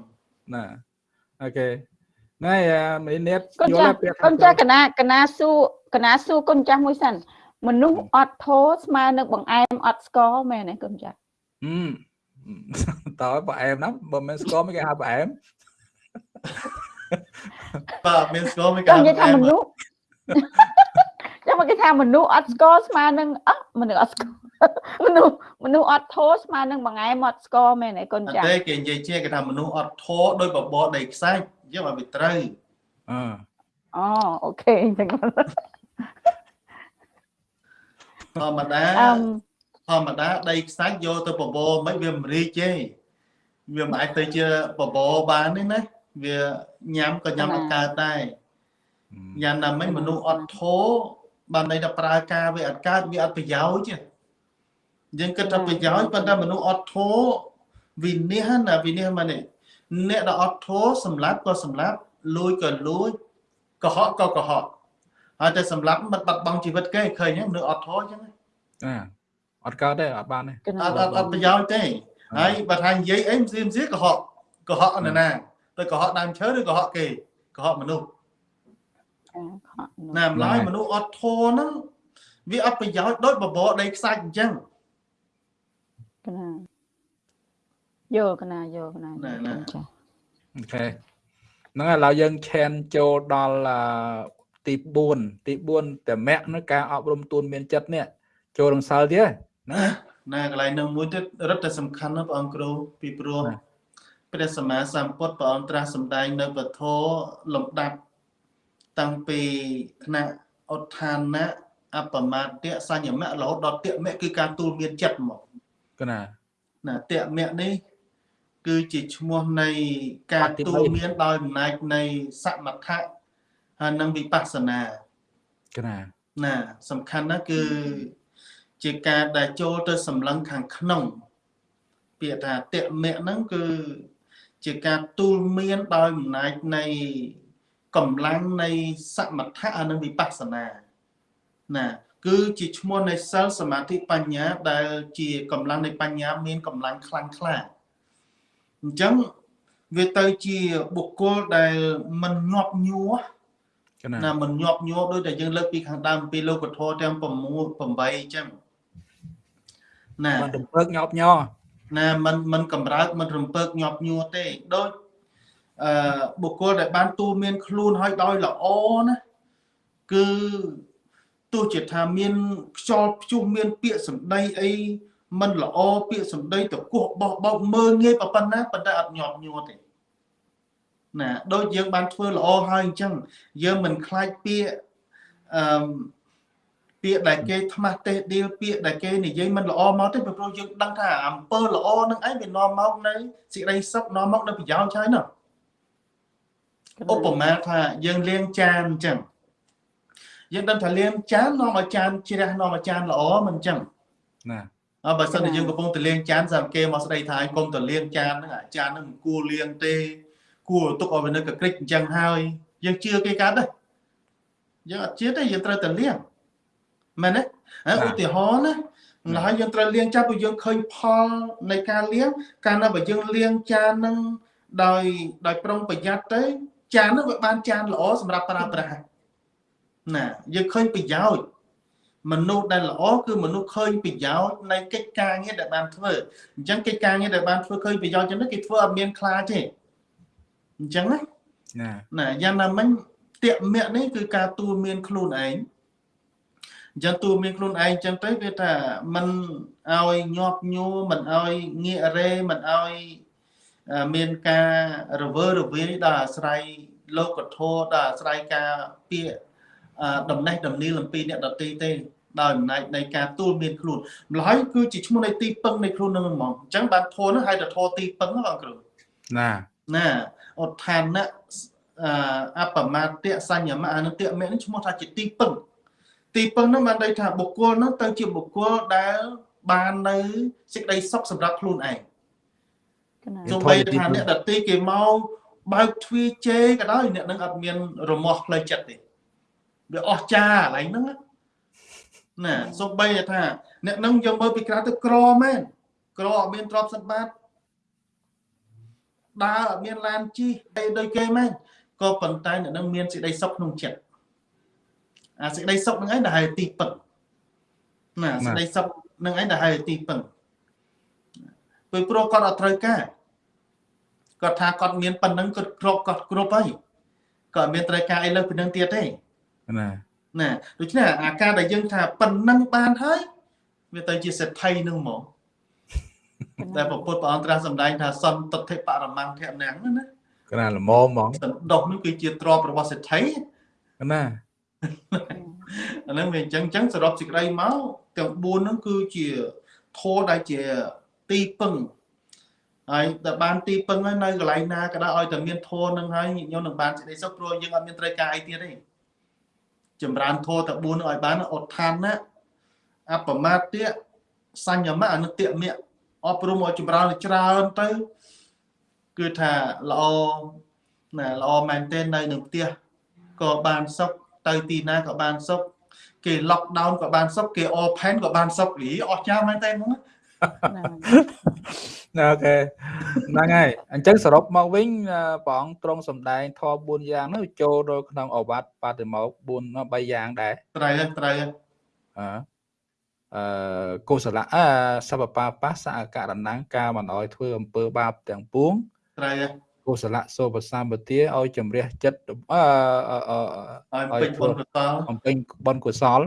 ណាអូខេហ្នឹងហើយអាមនីនេតកូនយចាល់ស់ពាក្យថាកូនចាស់កណាកណាសួរកណាសួរកូនចាស់មួយសិនមនុស្សអត់ធោស្មើនឹងបង្អែមអត់ស្ករមែនទេកូនចាស់ហឹមតើបើអែមណាបើមិនស្គាល់មិនគេហៅបើអែមបាទមានស្គាល់មិនចង់និយាយថាមនុស្សចាំមកគេថាមនុស្សអត់ស្ករស្មើនឹងអស់មនុស្សអត់ស្ករ មនុស្សមនុស្សអត់ធោស្មើនឹងបង្អែមអត់ស្ករមែនទេកូនអត់ចាស់ទេគេនិយាយជាគេថាមនុស្សអត់ធរដោយបបរដីខ្សាច់យកឲ្យវាត្រូវអឺអូអូខេអញ្ចឹងធម្មតាអឹមធម្មតាដីខ្សាច់យកទៅបបរមិនវាមិនរីកទេវាមិនអាចទៅជាបបរបានទេណាវាញ៉ាំក៏ញ៉ាំអត់កើតដែរយ៉ាងណាមិញមនុស្សអត់ធរបានន័យថាប្រើការវាអត់កើតវាអត់ប្រយោជន៍ទេ យើងគិតថាប្រយោជន៍ប៉ុន្តែមនុស្សអត់ធរវិនិច្ឆ័យណាវិនិច្ឆ័យមកនេះអ្នកដែលអត់ធរសម្លាប់ក៏សម្លាប់លួចក៏លួចកុហកក៏កុហកហើយតែសម្លាប់មិនបាត់បង់ជីវិតគេឃើញទេមនុស្សអត់ធរអញ្ចឹងអាអត់កើតទេអត់បានទេកណាអត់អត់អត់ប្រយោជន៍ទេហើយបើថានិយាយអីមិនស្រៀមស្រៀកុហកកុហកអនណាទៅកុហកដើមឈើឬកុហកគេកុហកមនុស្សណាម្ល៉េះមនុស្សអត់ធរហ្នឹងវាអត់ប្រយោជន៍ដូចបបរដីខ្សាច់អញ្ចឹង កណាយកកណាយកកណាណែយកណែកូនចាស់អូខេហ្នឹងហើយឥឡូវយើងឈានចូលដល់អឺទី4ទី4តមៈនៅការអប់រំទូនមានចិត្តនេះចូលរងសិលទៀតណាណាកន្លែងនឹងមួយទៀតរឹតតែសំខាន់ណាស់ព្រះអង្គគ្រូពីព្រោះណាព្រះសម្មាសម្ពុទ្ធព្រះអង្គត្រាស់សម្ដែងនៅពធលំដាប់តាំងពីថ្នាក់ឧទ្ធានៈអបមាទៈសញ្ញមៈរហូតដល់តមៈគឺការទូលមានចិត្តមក កណាណាតមៈនេះ គឺជាឈ្មោះនៃការបត្តិទូលមានដោយអំណាចនៃសមថៈហើយនិងវិបស្សនាកណាណាសំខាន់ណាស់គឺជាការដែលចូលទៅសម្លឹងខាងក្នុង ពាក្យថាតមៈហ្នឹងគឺជាការទូលមានដោយអំណាចនៃកម្លាំងនៃសមថៈហើយនិងវិបស្សនាណា គឺជាឈ្មោះនៃសិលសមាធិបញ្ញា ដែលជាកម្លាំងនៃបញ្ញា មានកម្លាំងខ្លាំងខ្លាអញ្ចឹងវាទៅជាបុគ្គលដែលមិនញាប់ញួរណាមិនញាប់ញួរដោយតែយើងលើកពីខាងដើមពីលោកធម៌ទាំង6 8អញ្ចឹងណាមិនរំពើកញាប់ញ័រណាមិនមិនកំរើកមិនរំពើកញាប់ញ័រទេដូចអឺបុគ្គលដែលបានទូមានខ្លួនឲ្យដោយល្អណាគឺ ទោះជាថាមានខ្យល់ព្យុះមាន ពាក្យសម្ដីអីมันល្អពាក្យសម្ដីតកោះបោះបោកមើលងាយប៉ុណ្ណាប៉ុន្តែអត់ញាប់ញ័រទេណាដូចយើងបានធ្វើល្អហើយអញ្ចឹងយើងមិនខ្លាចពាក្យអឺពាក្យដែលគេថ្មាស់ទេសឌីលពាក្យដែលគេនិយាយមិនល្អមកទេព្រោះយើងដឹងថាអំពើល្អនឹងឯងវានាំមកនៅសេចក្តីសុខនាំមកនៅប្រយោជន៍ហើយណាឧបមាថាយើងលាងចានអញ្ចឹង យើងដឹងថាលាងចាននាំឲ្យចានជ្រះនាំឲ្យចានល្អមិនអញ្ចឹងណាអើបើសិនជាយើងកំពុងតែលាងចានសម្រាប់គេមកស្ដីថាឲ្យកុំទៅលាងចានហ្នឹងអាចានហ្នឹងមិនគួរលាងទេ គួរទុកឲ្យវានៅកក្រិចអញ្ចឹងហើយ យើងជឿគេកាត់ទេយើងអត់ជឿទេយើងត្រូវតែលាងមែនទេហើយឧទាហរណ៍ណាម្ល៉េះហើយយើងត្រូវលាងចានព្រោះយើងឃើញផលនៃការលាងកាលណាបើយើងលាងចានហ្នឹងដោយដោយប្រុងប្រយ័ត្នទៅចានហ្នឹងវាបានចានល្អសម្រាប់ប្រើប្រាស់ ណាយើងឃើញប្រយោជន៍ មនុស្សដែលល្អគឺមនុស្សឃើញប្រយោជន៍នៃកិច្ចការងារដែលបានធ្វើអញ្ចឹងកិច្ចការងារដែលបានធ្វើឃើញប្រយោជន៍ចឹងទៅគេធ្វើអត់មានខ្លាចទេអញ្ចឹងណា ណា ណាយ៉ាងណាមិញតេមៈនេះគឺការទូលមានខ្លួនឯងអញ្ចឹងទូលមានខ្លួនឯងអញ្ចឹងទៅវាថាมันឲ្យញាប់ញួរมันឲ្យងាករេมันឲ្យអឺមានការរវើរវាយដល់អាស្រ័យលោកធម៌ដល់អាស្រ័យការពាក្យអឺ ដំណេះដំនីលអំពីអ្នកដតីទេដោយអំណាចនៃការទូលមានខ្លួនម្ល៉េះគឺជាឈ្មោះនៃទីពឹងនៃខ្លួននឹងហ្មងអញ្ចឹងបានធម៌នោះហៅថាធម៌ទីពឹងហ្នឹងបងគ្រូណាណាឧទ្ធានៈអឺអបមាទៈសញ្ញមៈអនុតៈមេនេះឈ្មោះថាជាទីពឹងទីពឹងនោះបានន័យថាបុគ្គលនោះទៅជាបុគ្គលដែលបាននៅសេចក្តីសុខសម្រាប់ខ្លួនឯងកណាទោះបីថាអ្នកដតីគេមកបើកទ្វារជេរក៏ដោយអ្នកនឹងអត់មានរមាស់ផ្លូវចិត្តទេ វាអស់ចាកន្លែងហ្នឹងណាណាសូម្បីតែថា អ្នកនឹងយកមើលពីក្រៅទៅក្រមែនក្រអត់មានទ្រព្យសម្បត្តិដើរអត់មានឡានជិះអីដូចគេមែនក៏ប៉ុន្តែអ្នកនឹងមានសេចក្តីសុខក្នុងចិត្តអាសេចក្តីសុខហ្នឹងឯងដែលហៅទីពឹងណាសេចក្តីសុខហ្នឹងឯងដែលហៅទីពឹងពេលព្រោះគាត់អត់ត្រូវការគាត់ថាគាត់មានប៉ុណ្ណឹងគាត់គ្រប់គាត់គ្រប់ហើយគាត់អត់មានត្រូវការអីលើសពីនឹងទៀតទេ ណាណាដូច្នេះអាការដែលយើងថាប៉ុណ្ណឹងបានហើយវាទៅជាសេដ្ឋីនឹងហ្មងតែព្រះពុទ្ធព្រះអង្គត្រាស់សម្ដែងថាសន្តិទ្ធិបរមង្គធម៌ណាំងណាកណាល្មមហ្មងសន្តោសនោះគឺជាទ្រព្យរបស់សេដ្ឋីណាអាហ្នឹងវាអញ្ចឹងអញ្ចឹងសរុបសេចក្តីមកទាំង4ហ្នឹងគឺជាធម៌ដែលជាទីពឹងហើយតែបានទីពឹងហើយនៅកន្លែងណាក៏ដោយឲ្យតែមានធម៌ហ្នឹងហើយញាតិញោមនឹងបានសេចក្តីសុខព្រោះយើងអត់មានត្រូវការអីទៀតទេ ចម្រើនធម៌តែ4ហ្នឹងឲ្យបានឧទ្ធានៈអបមាទៈសញ្ញមៈអនុត្តមៈអប់រំឲ្យចម្រើនឲ្យច្រើនទៅ គឺថាល្អណាល្អមែនទែននៅនឹងផ្ទះក៏បានសុខទៅទីណាក៏បានសុខគេ lock down ក៏បានសុខគេ open ក៏បានសុខលីអស់ចាស់មែនតើហ្មងណាណា អូខេហ្នឹងហើយអញ្ចឹងសរុបមកវិញអឺព្រះអង្គទ្រង់សម្ដែងធម៌4យ៉ាងនោះចូលទៅក្នុងអវត្តបតិមោក4 3យ៉ាងដែរត្រូវហើយត្រូវហើយអឺអឺកុសលៈអឺសពបាបសអករណង្ការមិនអោយធ្វើអំពើបាបទាំងពួងត្រូវហើយកុសលៈសូបសម្បទាឲ្យជំរះចិត្តអឺអឺអឺឲ្យពេញបុណ្យកុសលបំពេញបុណ្យកុសល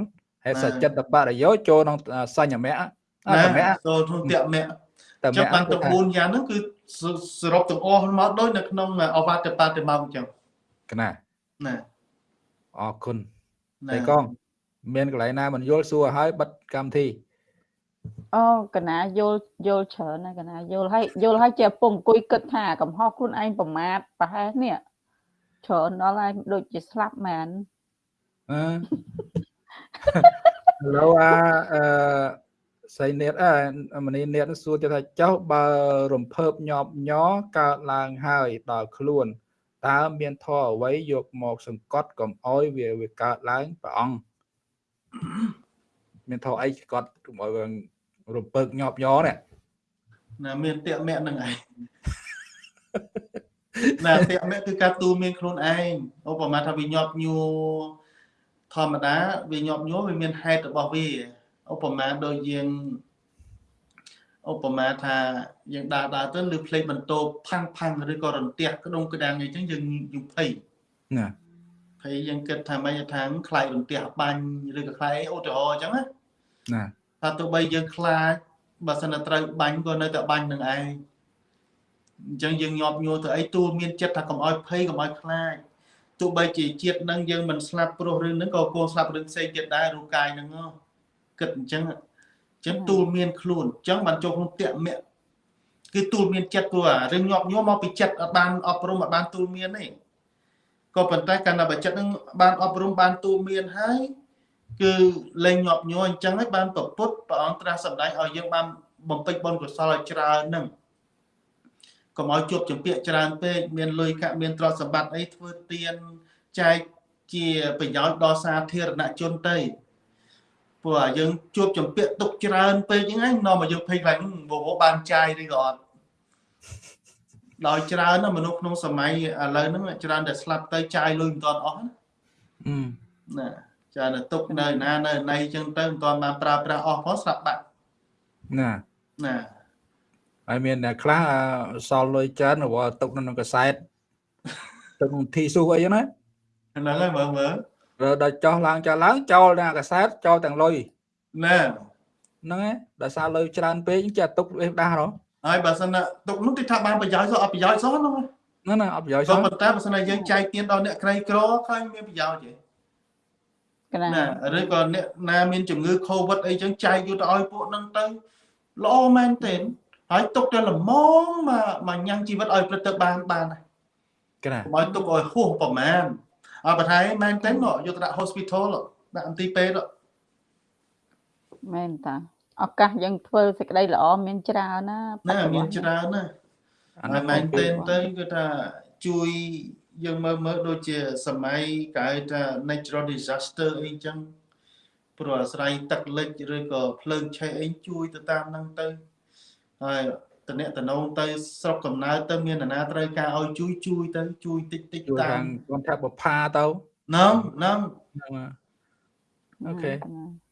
ហើយណាសច្ចតបរិយោចូលក្នុងសញ្ញមៈ អត់តែម្នាក់ចូលក្នុងតាក់មគ្គតែចឹម្ងបាននាក់ទាំង4យ៉ាងហ្នឹងគឺសសរុបទាំងអស់មកដូចនៅក្នុងអវត្តបតិមកអញ្ចឹងកណាណាអរគុណណាតែកង មានកន្លែងណាមិនយល់សួរឲ្យបិទកម្មវិធីអូកណាយល់យល់ច្រើនណាស់កណាយល់ហើយយល់ហើយជាពុំអង្គុយគិតថាកំហុសខ្លួនឯងប្រមាថប្រហែលនេះច្រើនដល់ហើយដូចជាស្លាប់មែនអឺឥឡូវអា អឺសៃនេតអឺមនីនេតសួរទៅថាចុះបើរំភើបញាប់ញ័រកើតឡើងហើយដល់ខ្លួនតើមានធម៌អ្វីយកមកសង្កត់កុំអោយវាវាកើតឡើងព្រះអង្គមានធម៌អីសង្កត់កុំអោយវារំពើកញាប់ញ័រនេះណាមានតាក់មគ្គហ្នឹងឯងណាតាក់មគ្គគឺការទូលមានខ្លួនឯងឧបមាថាវាញាប់ញួរធម្មតាវាញាប់ញួរវាមានហេតុរបស់វា ឧបមាដូចយើងឧបមាថាយើងដើរដើរទៅឬផ្លេចបន្ទោផាំងផាំងឬក៏រន្ទះក្ដុងក្ដាំងអីចឹងយើងយើងភ័យណាភ័យយើងគិតថាមិនថាខ្លាចរន្ទះបាញ់ឬក៏ខ្លាចអីឧទាហរណ៍អញ្ចឹងណាណាថាទោះបីយើងខ្លាចបើសិនតែត្រូវបាញ់ក៏នៅតែបាញ់នឹងឯងអញ្ចឹងយើងញាប់ញួរទៅអីទូលមានចិត្តថាកុំឲ្យភ័យកុំឲ្យខ្លាចទោះបីជាជាតិនឹងយើងមិនស្លាប់ព្រោះរឿងហ្នឹងក៏គួរស្លាប់រឿងផ្សេងទៀតដែររូបកាយហ្នឹងហ៎ គិតអញ្ចឹងអញ្ចឹងទូលមានខ្លួនអញ្ចឹងបានចូលក្នុងតមៈគឺទូលមានចិត្តព្រោះអារឿងញាប់ញួរមកពីចិត្តអត់បានអប់រំអត់បានទូលមានទេក៏ប៉ុន្តែកាលណាបើចិត្តហ្នឹងបានអប់រំបានទូលមានហើយគឺលែងញាប់ញួរអញ្ចឹងហើយបានប្រពុតព្រះអង្គត្រាស់សម្ដែងឲ្យយើងបានបំពេញបុណ្យកុសលឲ្យច្រើនហ្នឹងកុំឲ្យជួបចម្ពាក់ច្រើនពេកមានលុយកាក់មានទ្រព្យសម្បត្តិអីធ្វើទានចែកជាប្រយោជន៍ដល់សាធារណជនទៅ ព្រោះយើងជួបចម្ពាក់ទុកច្រើនពេកហ្នឹងឯងនាំឲ្យយើងភ័យខ្លាចហឹមវវបានចាយឬក៏អត់ដោយច្រើនណាមនុស្សក្នុងសម័យឥឡូវហ្នឹងច្រើនតែស្លាប់ទៅចាយលុយមិនទាន់អស់ណាអឺណាច្រើនតែទុកនៅណានៅណីចឹងទៅមិនទាន់បានប្រើប្រាស់អស់ផងស្លាប់បាត់ណាណាហើយមានអ្នកខ្លះអឺសល់លុយច្រើនរវល់ទុកនៅក្នុងកសែតទុកក្នុងធីស៊ូអីហ្នឹងណាហ្នឹងហើយមើលមើលរើ ដល់ចោះឡើងចោះឡើងចោលនៅកសែតចោលទាំងលុយណាហ្នឹងឯងដោយសារលុយច្រើនពេកចេះទុកវាដាស់ហ៎ហើយបើសិនណាទុកនោះទីថាបានប្រយោជន៍សោះអត់ប្រយោជន៍សោះហ្នឹងហ្នឹងណាអត់ប្រយោជន៍សោះក៏ប៉ុន្តែបើសិនណាយើងចែកទានដល់អ្នកក្រីក្រឃើញមានប្រយោជន៍ទេកណាណាឬក៏អ្នកណាមានជំងឺ Covid អីចឹងចែកយកទៅឲ្យពួកហ្នឹងទៅល្អមែនទេហើយទុកតែល្មមមកមកញ៉ាំងជីវិតឲ្យព្រឹកទៅបានបានហើយកណាកុំឲ្យទុកឲ្យហួសប្រមាណ អត់បើថៃមែនទេមកយកទៅដាក់ hospital ដាក់អន្ទីពេទ្យមែនតាឱកាសយើងធ្វើសេចក្តីល្អមានច្រើនណាណាមានច្រើនណាអាហើយមែនទេទេទៅគឺថាជួយយើងមើលមើលដូចជាសម័យគេហៅថា natural disaster អីចឹងព្រោះអាស្រ័យទឹកលិចឬក៏ភ្លើងឆេះអីជួយទៅតាមហ្នឹងទៅហើយ តំណែងតំណងទៅស្រុកកំណើតទៅមាននរណាត្រូវការឲ្យជួយជួយទៅជួយតិចតិចជួយតាខាមងគាត់ថាបផាទៅហ្នឹងហ្នឹងហ្នឹងណាអូខេកណា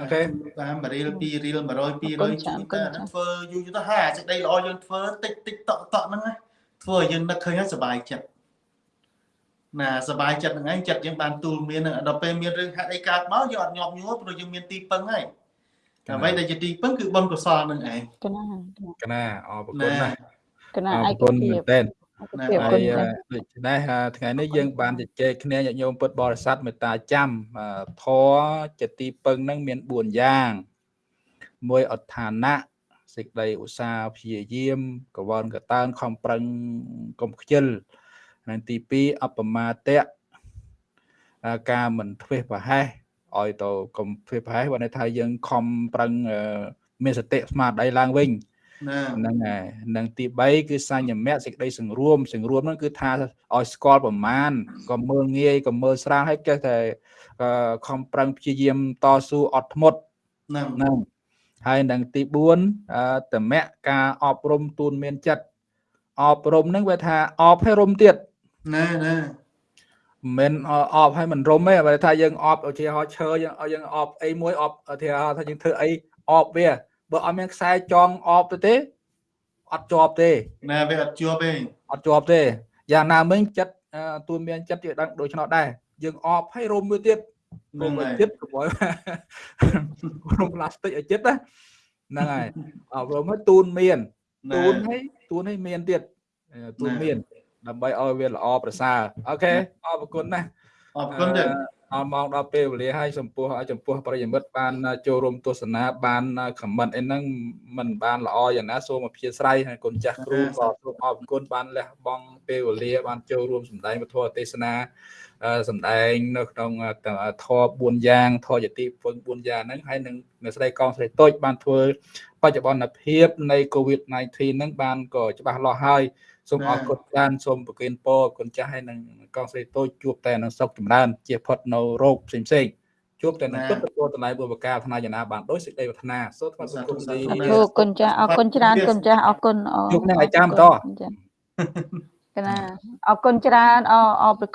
អូខេតាម1រៀល2រៀល100 200អរគុណជួយចា៎អរគុទៅណអាចា៎ហ្នឹងធ្វើយូរយូរទៅហើយអាសេចក្តីល្អយើងធ្វើតិចតិចតក់តក់ហ្នឹងណាធ្វើឲ្យយើងនឹកឃើញហើយសុបាយចិត្តណាសុបាយចិត្តហ្នឹងឯងចិត្តយើងបានទូលមានហ្នឹងដល់ពេលមានរឿងហេតុអីកើតមកយើងអត់ញាប់ញួរព្រោះយើងមានទីពឹងហើយ អ្វីដែលជាទីពឹងគឺបុណ្យកុសលហ្នឹងឯងកណាកណាអរគុណណាស់កណាអឯរកគុណភាពមែនតើឯកភាពហើគុយណអឺចា៎ដូច្នេះអឺថ្ងៃនេះយើងបានជជែកគ្នាញាតិញោមពុទ្ធបរិស័ទមេត្តាចាំអឺធរចិត្តទីពឹងហ្នឹងមាន4យ៉ាងមួយអដ្ឋានៈសេចក្តីឧស្សាហ៍ព្យាយាមកវនកតើនខំប្រឹងកុំខ្ជិលហើយទី2អបមាតៈអឺការមិនធ្វេសប្រហែស ឲ្យទៅកុំធ្វេសប្រហែសបើន័យថាយើងខំប្រឹងអឺមានសតិស្មារតីឡើងវិញណាហ្នឹងហើយនឹងទី3គឺសញ្ញមៈសេចក្តីសង្រួមសង្រួមហ្នឹងគឺថាឲ្យស្គាល់ប្រមាណក៏មើលងាយក៏មើលស្រាលហើយចេះតែអឺខំប្រឹងព្យាយាមតស៊ូអត់ធ្មត់ហ្នឹងហ្នឹងហើយនឹងទី4អឺតមៈការអប់រំទូនមានចិត្តអប់រំហ្នឹងវាថាអប់ឲ្យរំទៀតណាណា មិនមែនអប់ឲ្យមិនរំទេបើថាយើងអប់ឧទាហរណ៍ឈើយើងឲ្យយើងអប់អីមួយអប់ឧទាហរណ៍ថាយើងធ្វើអីអប់វាបើអត់មានខ្សែចងអប់ទៅទេអត់ជាប់ទេណាវាអត់ជាប់ទេអត់ជាប់ទេយ៉ាងណាមិញចិត្តអឺទួនមានចិត្តវាដឹងដូច្នោះដែរយើងអបឲ្យរុំមួយទៀតរុំឲ្យចិត្តកុំឲ្យរុំផ្លាស្ទិកឲ្យចិត្តណាហ្នឹងហើយអប់រំឲ្យទូនមានណាទូនឲ្យទូនឲ្យមានទៀតអឺទូនណាមាន ដើម្បីឲ្យវាល្អប្រសើរអូខេអរគុណណាស់អរគុណទៀតអរមកដល់ពេលវេលាហើយចំពោះចំពោះប្រិយមិត្តបានចូលរួមទស្សនាបានខមមិនអីហ្នឹងมันបានល្អយ៉ាងណាសូមអធិស្ឋានហើយគុណចាស់គ្រូក៏សូមអរគុណបានលះបង់ពេលវេលា បានចូលរួមសម្ដែងពធទេសនាអឺសម្ដែងនៅក្នុងធម៌4យ៉ាងធម៌យតិពុន4យ៉ាងហ្នឹងហើយនឹងនៅស្ដីកងស្រីតូចបានធ្វើបច្ចុប្បន្នភាពនៃ COVID-19 ហ្នឹងបានក៏ច្បាស់លាស់ហើយ សូមអរគុណច្រើនសូមប្រគិនពរគុណចាស់ហើយនឹងកងស្រីតូចជួបតែនឹងសុខចម្រើនជាផុតនៅរោគផ្សេងផ្សេងៗជួបតែនឹងទុក្ខទទួលតម្លៃបុព្វកាថ្នាយណាបានដោយសេចក្តីប្រាថ្នាសូមថ្វាយបង្គំទីអរគុណចាស់អរគុណច្រើនគុណចាស់អរគុណអរជួបនឹងអាចារ្យបន្តចា៎កណាអរគុណច្រើនអរអរប្រគុណ